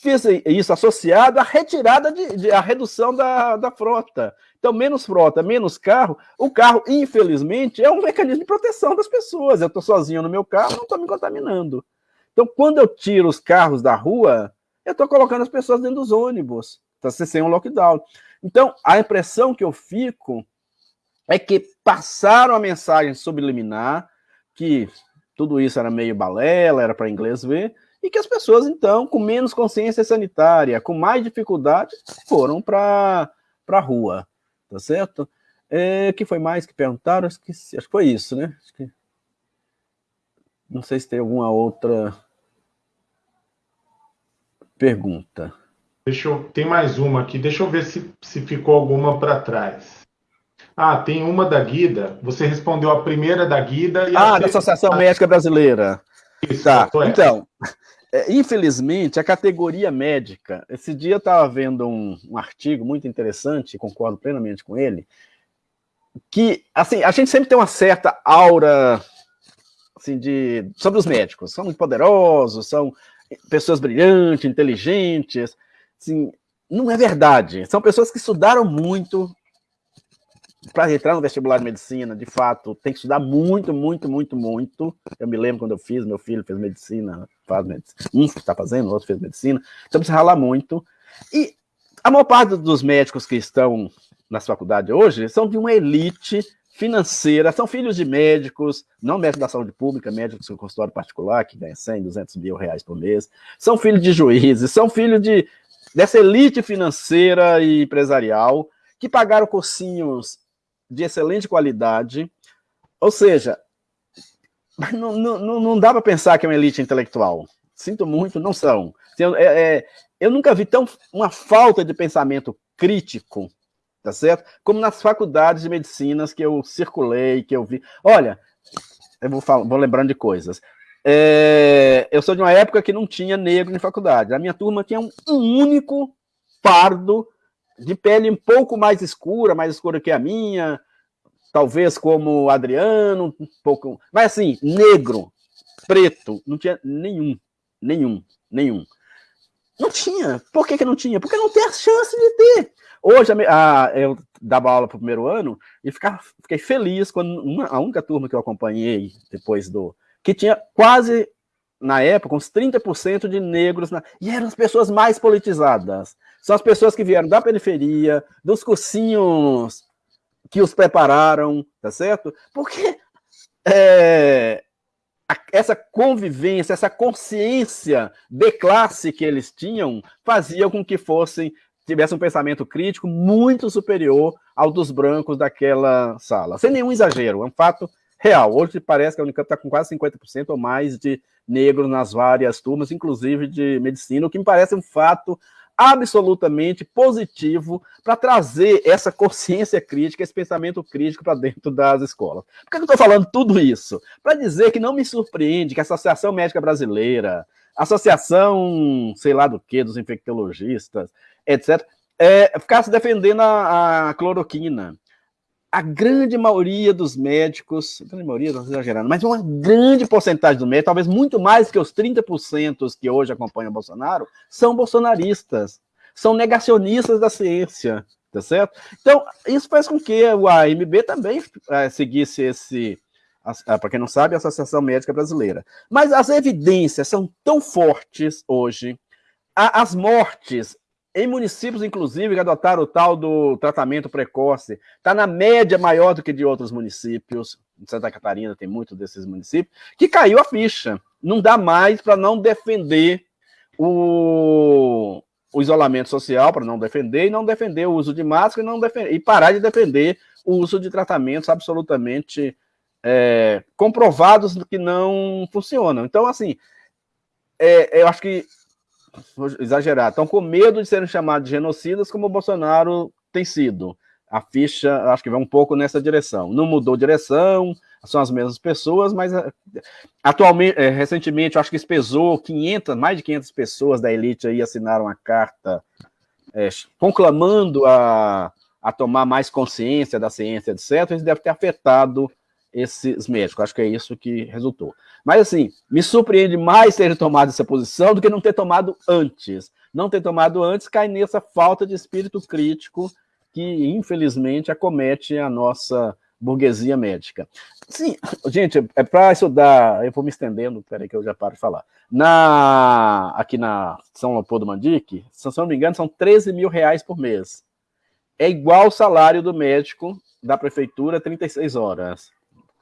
fez isso associado à retirada, de, de, à redução da, da frota. Então, menos frota, menos carro. O carro, infelizmente, é um mecanismo de proteção das pessoas. Eu estou sozinho no meu carro, não estou me contaminando. Então, quando eu tiro os carros da rua, eu estou colocando as pessoas dentro dos ônibus, ser sem um lockdown. Então, a impressão que eu fico é que passaram a mensagem subliminar, que tudo isso era meio balela, era para inglês ver, e que as pessoas, então, com menos consciência sanitária, com mais dificuldade, foram para a rua, tá certo? É, que foi mais que perguntaram? Acho que, acho que foi isso, né? Que... Não sei se tem alguma outra pergunta. Deixa eu, tem mais uma aqui, deixa eu ver se, se ficou alguma para trás. Ah, tem uma da Guida. Você respondeu a primeira da Guida Ah, da Associação Médica Brasileira. Tá. Então, é, infelizmente, a categoria médica. Esse dia eu estava vendo um, um, artigo muito interessante, concordo plenamente com ele, que assim a gente sempre tem uma certa aura assim de sobre os médicos, são muito poderosos, são pessoas brilhantes, inteligentes, assim, não é verdade. São pessoas que estudaram muito, para entrar no vestibular de medicina, de fato, tem que estudar muito, muito, muito, muito. Eu me lembro quando eu fiz, meu filho fez medicina, faz medicina, um está fazendo, o outro fez medicina, então precisa ralar muito. E a maior parte dos médicos que estão nas faculdades hoje são de uma elite financeira, são filhos de médicos, não médicos da saúde pública, médicos com consultório particular, que ganha 100, 200 mil reais por mês, são filhos de juízes, são filhos de, dessa elite financeira e empresarial, que pagaram cursinhos de excelente qualidade, ou seja, não, não, não dá para pensar que é uma elite intelectual. Sinto muito, não são. Eu, é, é, eu nunca vi tão uma falta de pensamento crítico, tá certo? Como nas faculdades de medicinas que eu circulei, que eu vi. Olha, eu vou, falar, vou lembrando de coisas. É, eu sou de uma época que não tinha negro em faculdade. A minha turma tinha um único pardo de pele um pouco mais escura, mais escura que a minha, talvez como Adriano, um pouco, mas assim, negro, preto, não tinha nenhum, nenhum, nenhum. Não tinha. Por que, que não tinha? Porque não tem a chance de ter. Hoje, a, eu dava aula para o primeiro ano e ficava, fiquei feliz quando uma, a única turma que eu acompanhei depois do. que tinha quase, na época, uns 30% de negros, na, e eram as pessoas mais politizadas. São as pessoas que vieram da periferia, dos cursinhos que os prepararam, tá certo? Porque é, essa convivência, essa consciência de classe que eles tinham, fazia com que fossem tivesse um pensamento crítico muito superior ao dos brancos daquela sala. Sem nenhum exagero, é um fato real. Hoje parece que a Unicamp está com quase 50% ou mais de negros nas várias turmas, inclusive de medicina, o que me parece um fato absolutamente positivo para trazer essa consciência crítica, esse pensamento crítico para dentro das escolas. Por que eu estou falando tudo isso? Para dizer que não me surpreende que a Associação Médica Brasileira, Associação, sei lá do que, dos infectologistas, etc., é, ficasse defendendo a, a cloroquina a grande maioria dos médicos, a grande maioria, não exagerando, mas uma grande porcentagem dos médicos, talvez muito mais que os 30% que hoje acompanham o Bolsonaro, são bolsonaristas, são negacionistas da ciência, tá certo? Então, isso faz com que o AMB também é, seguisse esse, para quem não sabe, a Associação Médica Brasileira. Mas as evidências são tão fortes hoje, as mortes em municípios, inclusive, que adotaram o tal do tratamento precoce, está na média maior do que de outros municípios. Em Santa Catarina tem muito desses municípios, que caiu a ficha. Não dá mais para não defender o, o isolamento social, para não defender, e não defender o uso de máscara, e, não defender, e parar de defender o uso de tratamentos absolutamente é, comprovados que não funcionam. Então, assim, é, eu acho que vou exagerar, estão com medo de serem chamados de genocidas, como o Bolsonaro tem sido. A ficha, acho que vai um pouco nessa direção. Não mudou direção, são as mesmas pessoas, mas eh, atualmente, é, recentemente, acho que pesou 500, mais de 500 pessoas da elite aí assinaram a carta é, conclamando a, a tomar mais consciência da ciência, etc. Isso deve ter afetado esses médicos. Acho que é isso que resultou. Mas, assim, me surpreende mais ter tomado essa posição do que não ter tomado antes. Não ter tomado antes cai nessa falta de espírito crítico que, infelizmente, acomete a nossa burguesia médica. Sim, gente, é para estudar, eu vou me estendendo, peraí que eu já paro de falar. Na, aqui na São Leopoldo Mandique, se não me engano, são 13 mil reais por mês. É igual o salário do médico da prefeitura, 36 horas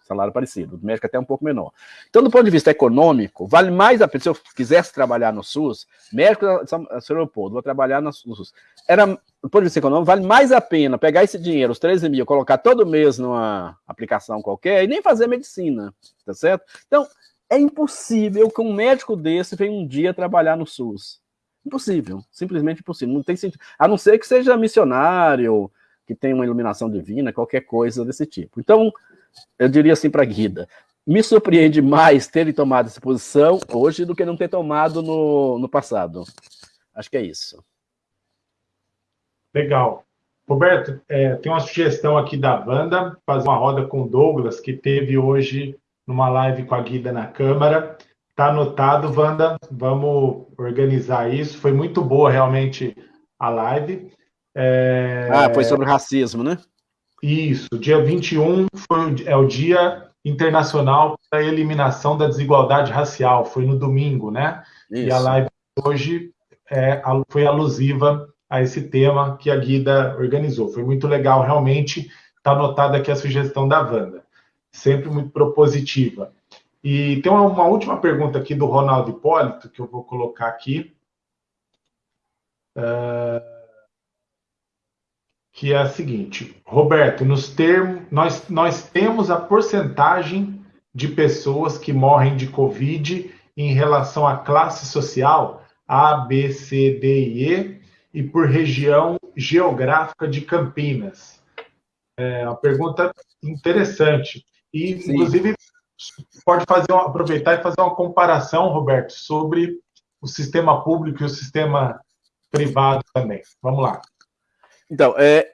salário parecido, o médico até um pouco menor. Então, do ponto de vista econômico, vale mais a pena, se eu quisesse trabalhar no SUS, médico de São Leopoldo, vou trabalhar no SUS, era, do ponto de vista econômico, vale mais a pena pegar esse dinheiro, os 13 mil, colocar todo mês numa aplicação qualquer e nem fazer medicina, tá certo? Então, é impossível que um médico desse venha um dia trabalhar no SUS. Impossível, simplesmente impossível, não tem sentido. A não ser que seja missionário, que tem uma iluminação divina, qualquer coisa desse tipo. Então, eu diria assim para Guida, me surpreende mais terem tomado essa posição hoje do que não ter tomado no, no passado. Acho que é isso. Legal. Roberto, é, tem uma sugestão aqui da Wanda, fazer uma roda com o Douglas, que teve hoje numa live com a Guida na Câmara. Está anotado, Wanda, vamos organizar isso. Foi muito boa, realmente, a live. É... Ah, foi sobre racismo, né? Isso, dia 21 foi, é o Dia Internacional para a Eliminação da Desigualdade Racial, foi no domingo, né? Isso. E a live hoje é, foi alusiva a esse tema que a Guida organizou. Foi muito legal, realmente. Está anotada aqui a sugestão da Wanda. Sempre muito propositiva. E tem uma, uma, última pergunta aqui do Ronaldo Hipólito, que eu vou colocar aqui. Uh, que é a seguinte: Roberto, nos termos, nós, nós temos a porcentagem de pessoas que morrem de Covid em relação à classe social A, B, C, D e E e por região geográfica de Campinas? É uma pergunta interessante. E, Sim. inclusive, pode fazer aproveitar e fazer uma comparação, Roberto, sobre o sistema público e o sistema privado também. Vamos lá. Então, é,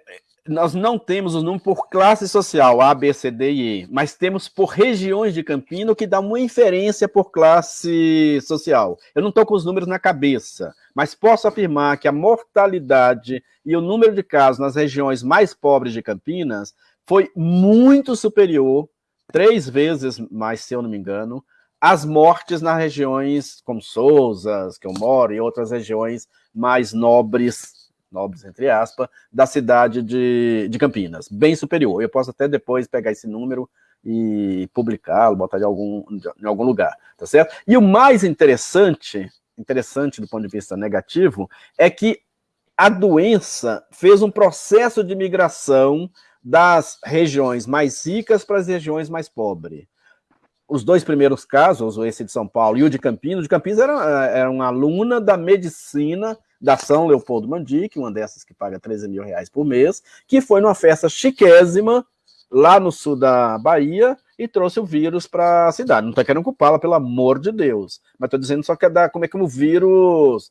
nós não temos o número por classe social, A, B, C, D e E, mas temos por regiões de Campina, que dá uma inferência por classe social. Eu não estou com os números na cabeça, mas posso afirmar que a mortalidade e o número de casos nas regiões mais pobres de Campinas foi muito superior, três vezes mais, se eu não me engano, às mortes nas regiões como Souzas, que eu moro, e outras regiões mais nobres nobres, entre aspas, da cidade de, de Campinas, bem superior. Eu posso até depois pegar esse número e publicá-lo, botar em algum, em algum lugar, tá certo? E o mais interessante, interessante do ponto de vista negativo, é que a doença fez um processo de migração das regiões mais ricas para as regiões mais pobres. Os dois primeiros casos, esse de São Paulo e o de Campinas, o de Campinas era, era uma aluna da medicina da São Leopoldo Mandic, uma dessas que paga 13 mil reais por mês, que foi numa festa chiquésima lá no sul da Bahia e trouxe o vírus para a cidade. Não estou querendo culpá-la, pelo amor de Deus, mas estou dizendo só que é da, como é que o vírus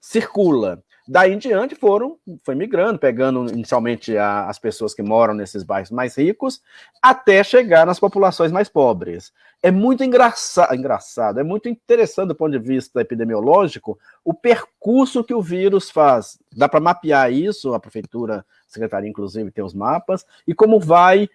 circula. Daí em diante foram, foi migrando, pegando inicialmente a, as pessoas que moram nesses bairros mais ricos, até chegar nas populações mais pobres. É muito engraçado, engraçado, é muito interessante do ponto de vista epidemiológico o percurso que o vírus faz. Dá para mapear isso, a prefeitura, a secretaria inclusive tem os mapas, e como vai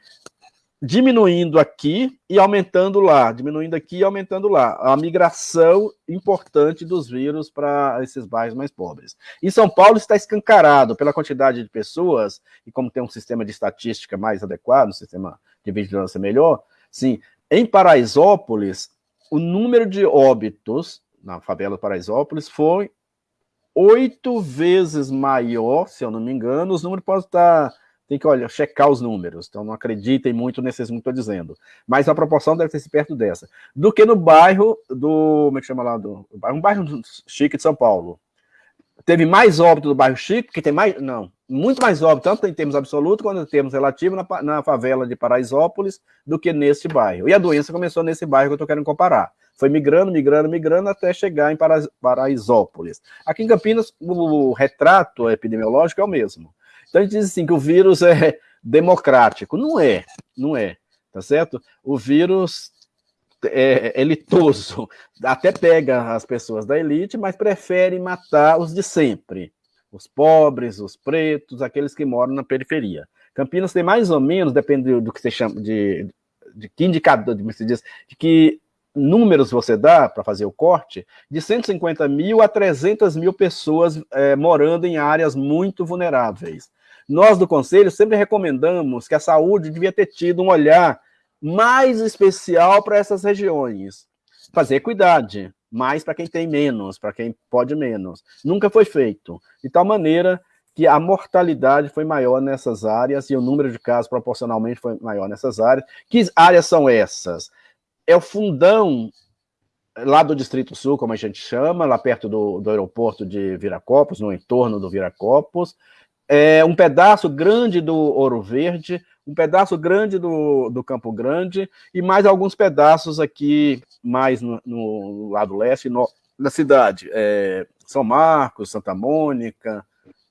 diminuindo aqui e aumentando lá, diminuindo aqui e aumentando lá. A migração importante dos vírus para esses bairros mais pobres. Em São Paulo está escancarado pela quantidade de pessoas, e como tem um sistema de estatística mais adequado, um sistema de vigilância melhor, sim, em Paraisópolis, o número de óbitos na favela Paraisópolis foi oito vezes maior, se eu não me engano, os números podem estar tem que olha, checar os números, então não acreditem muito nesses que estou dizendo. Mas a proporção deve ser perto dessa. Do que no bairro do. Como é que chama lá? Do, um bairro chique de São Paulo. Teve mais óbito do bairro chique, que tem mais. Não, muito mais óbito, tanto em termos absolutos quanto em termos relativos, na, na favela de Paraisópolis, do que neste bairro. E a doença começou nesse bairro que eu estou querendo comparar. Foi migrando, migrando, migrando até chegar em Paraisópolis. Aqui em Campinas, o retrato epidemiológico é o mesmo. Então a gente diz assim que o vírus é democrático. Não é, não é, tá certo? O vírus é elitoso, até pega as pessoas da elite, mas prefere matar os de sempre. Os pobres, os pretos, aqueles que moram na periferia. Campinas tem mais ou menos, depende do que você chama de, de que indicador, de, diz, de que números você dá para fazer o corte, de 150 mil a 300 mil pessoas é, morando em áreas muito vulneráveis. Nós do Conselho sempre recomendamos que a saúde devia ter tido um olhar mais especial para essas regiões. Fazer equidade, mais para quem tem menos, para quem pode menos. Nunca foi feito. De tal maneira que a mortalidade foi maior nessas áreas e o número de casos proporcionalmente foi maior nessas áreas. Que áreas são essas? É o fundão lá do Distrito Sul, como a gente chama, lá perto do, do aeroporto de Viracopos, no entorno do Viracopos, é, um pedaço grande do Ouro Verde, um pedaço grande do, do Campo Grande e mais alguns pedaços aqui mais no, no lado leste no, da cidade, é, São Marcos, Santa Mônica,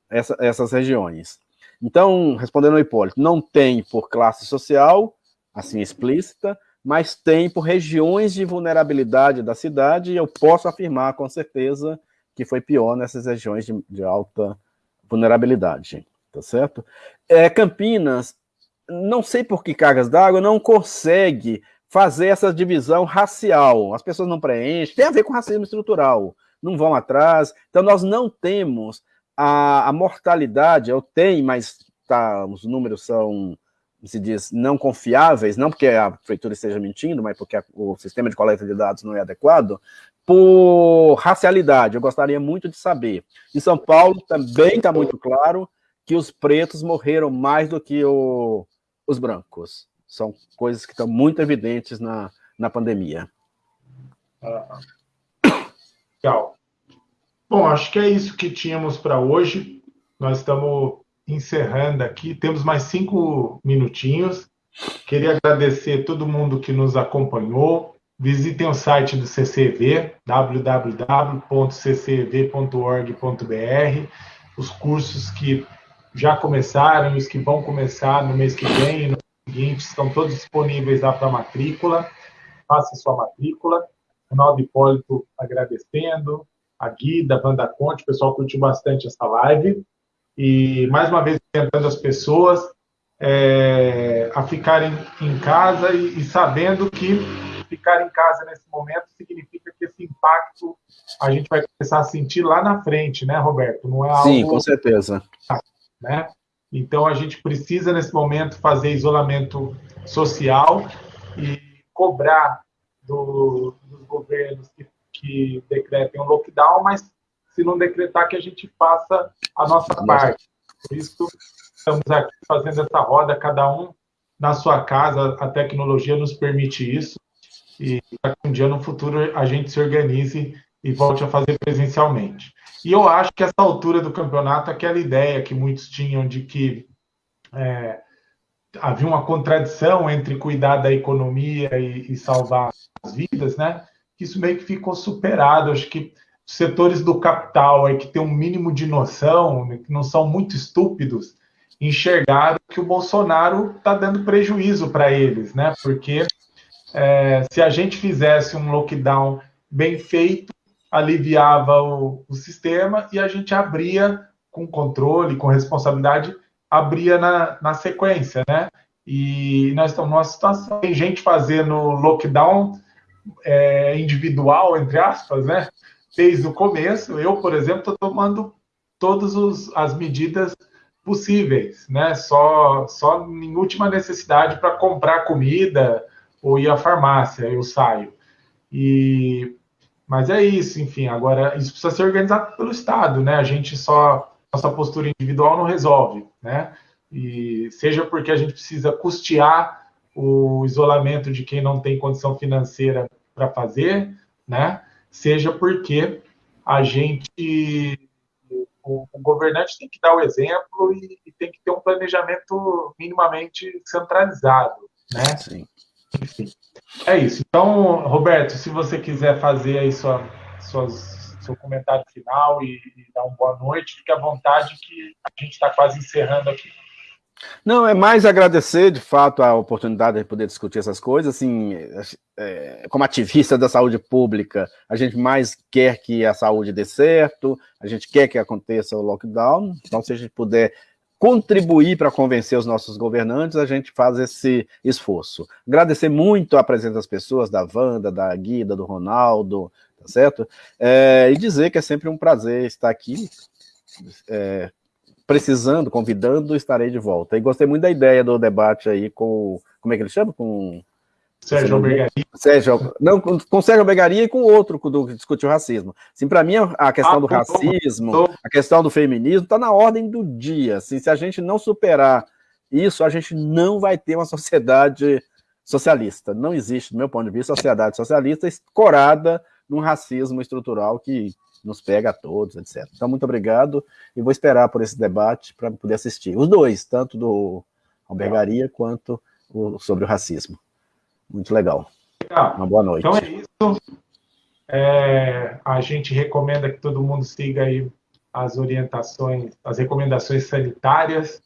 essa, essas regiões. Então, respondendo ao Hipólito, não tem por classe social, assim explícita, mas tem por regiões de vulnerabilidade da cidade, e eu posso afirmar com certeza que foi pior nessas regiões de, de alta vulnerabilidade, tá certo? É, Campinas, não sei por que cargas d'água, não consegue fazer essa divisão racial. As pessoas não preenchem, tem a ver com racismo estrutural, não vão atrás. Então, nós não temos a, a mortalidade, eu tenho, mas tá, os números são, se diz, não confiáveis, não porque a prefeitura esteja mentindo, mas porque a, o sistema de coleta de dados não é adequado, por racialidade, eu gostaria muito de saber. Em São Paulo também está muito claro que os pretos morreram mais do que o, os brancos. São coisas que estão muito evidentes na, na pandemia. Ah, legal. Bom, acho que é isso que tínhamos para hoje. Nós estamos encerrando aqui. Temos mais cinco minutinhos. Queria agradecer todo mundo que nos acompanhou. Visitem o site do CCV, www.ccv.org.br, os cursos que já começaram os que vão começar no mês que vem e no seguinte estão todos disponíveis lá para matrícula. Faça sua matrícula. Ronaldo Hipólito agradecendo, a Guida, a Wanda Conte, o pessoal curtiu bastante essa live. E, mais uma vez, tentando as pessoas é, a ficarem em casa e, e sabendo que ficar em casa nesse momento significa que esse impacto a gente vai começar a sentir lá na frente, né, Roberto? Não é algo... Sim, com certeza. Né? Então, a gente precisa, nesse momento, fazer isolamento social e cobrar do, dos governos que, que decretem um lockdown, mas se não decretar, que a gente faça a nossa parte. Por isso, estamos aqui fazendo essa roda, cada um na sua casa, a tecnologia nos permite isso e para que um dia no futuro a gente se organize e volte a fazer presencialmente. E eu acho que essa altura do campeonato, aquela ideia que muitos tinham de que é, havia uma contradição entre cuidar da economia e, e, salvar as vidas, né? Isso meio que ficou superado. Acho que os setores do capital aí que têm um mínimo de noção, né, que não são muito estúpidos, enxergaram que o Bolsonaro está dando prejuízo para eles, né? Porque é, se a gente fizesse um lockdown bem feito, aliviava o, o, sistema e a gente abria com controle, com responsabilidade, abria na, na sequência, né? E nós estamos numa situação, tem gente fazendo lockdown é, individual, entre aspas, né? Desde o começo. Eu, por exemplo, estou tomando todas as medidas possíveis, né? Só, só em última necessidade para comprar comida, ou ir à farmácia, eu saio. E mas é isso, enfim, agora isso precisa ser organizado pelo Estado, né? A gente só nossa postura individual não resolve, né? E seja porque a gente precisa custear o isolamento de quem não tem condição financeira para fazer, né? Seja porque a gente o, governante tem que dar o exemplo e, tem que ter um planejamento minimamente centralizado, né? Sim. Enfim, é isso. Então, Roberto, se você quiser fazer aí sua, suas, seu comentário final e, e dar uma boa noite, fique à vontade que a gente está quase encerrando aqui. Não, é mais agradecer, de fato, a oportunidade de poder discutir essas coisas. Assim, é, como ativista da saúde pública, a gente mais quer que a saúde dê certo, a gente quer que aconteça o lockdown. Então, se a gente puder contribuir para convencer os nossos governantes, a gente faz esse esforço. Agradecer muito a presença das pessoas, da Wanda, da Guida, do Ronaldo, tá certo? É, e dizer que é sempre um prazer estar aqui, é, precisando, convidando, estarei de volta. E gostei muito da ideia do debate aí com, como é que ele chama? Com Sérgio Albergaria. Sérgio, não, com Sérgio Albergaria e com outro do que discute o racismo. Assim, para mim, a questão ah, do racismo, tô... a questão do feminismo, está na ordem do dia. Assim, se a gente não superar isso, a gente não vai ter uma sociedade socialista. Não existe, do meu ponto de vista, sociedade socialista escorada num racismo estrutural que nos pega a todos, etc. Então, muito obrigado e vou esperar por esse debate para poder assistir. Os dois, tanto do albergaria quanto o, sobre o racismo. Muito legal. legal. Uma boa noite. Então é isso. É, a gente recomenda que todo mundo siga aí as orientações, as recomendações sanitárias.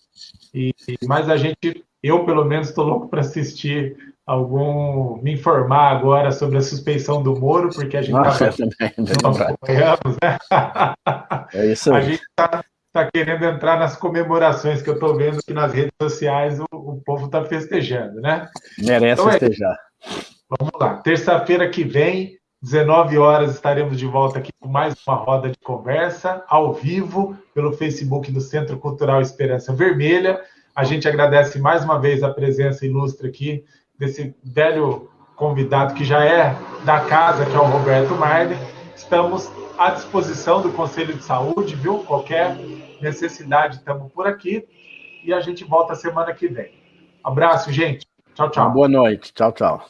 E, mas a gente, eu pelo menos estou louco para assistir algum, me informar agora sobre a suspeição do Moro, porque a gente Nossa, tá, também, nós acompanhamos, né? É isso aí. A gente está tá querendo entrar nas comemorações que eu estou vendo que nas redes sociais o, o povo está festejando, né? Merece então, é festejar. É, vamos lá. Terça-feira que vem, 19 horas, estaremos de volta aqui com mais uma roda de conversa, ao vivo, pelo Facebook do Centro Cultural Esperança Vermelha. A gente agradece mais uma vez a presença ilustre aqui desse velho convidado que já é da casa, que é o Roberto Marden. Estamos à disposição do Conselho de Saúde, viu? Qualquer necessidade, estamos por aqui. E a gente volta semana que vem. Abraço, gente. Tchau, tchau. Boa noite. Tchau, tchau.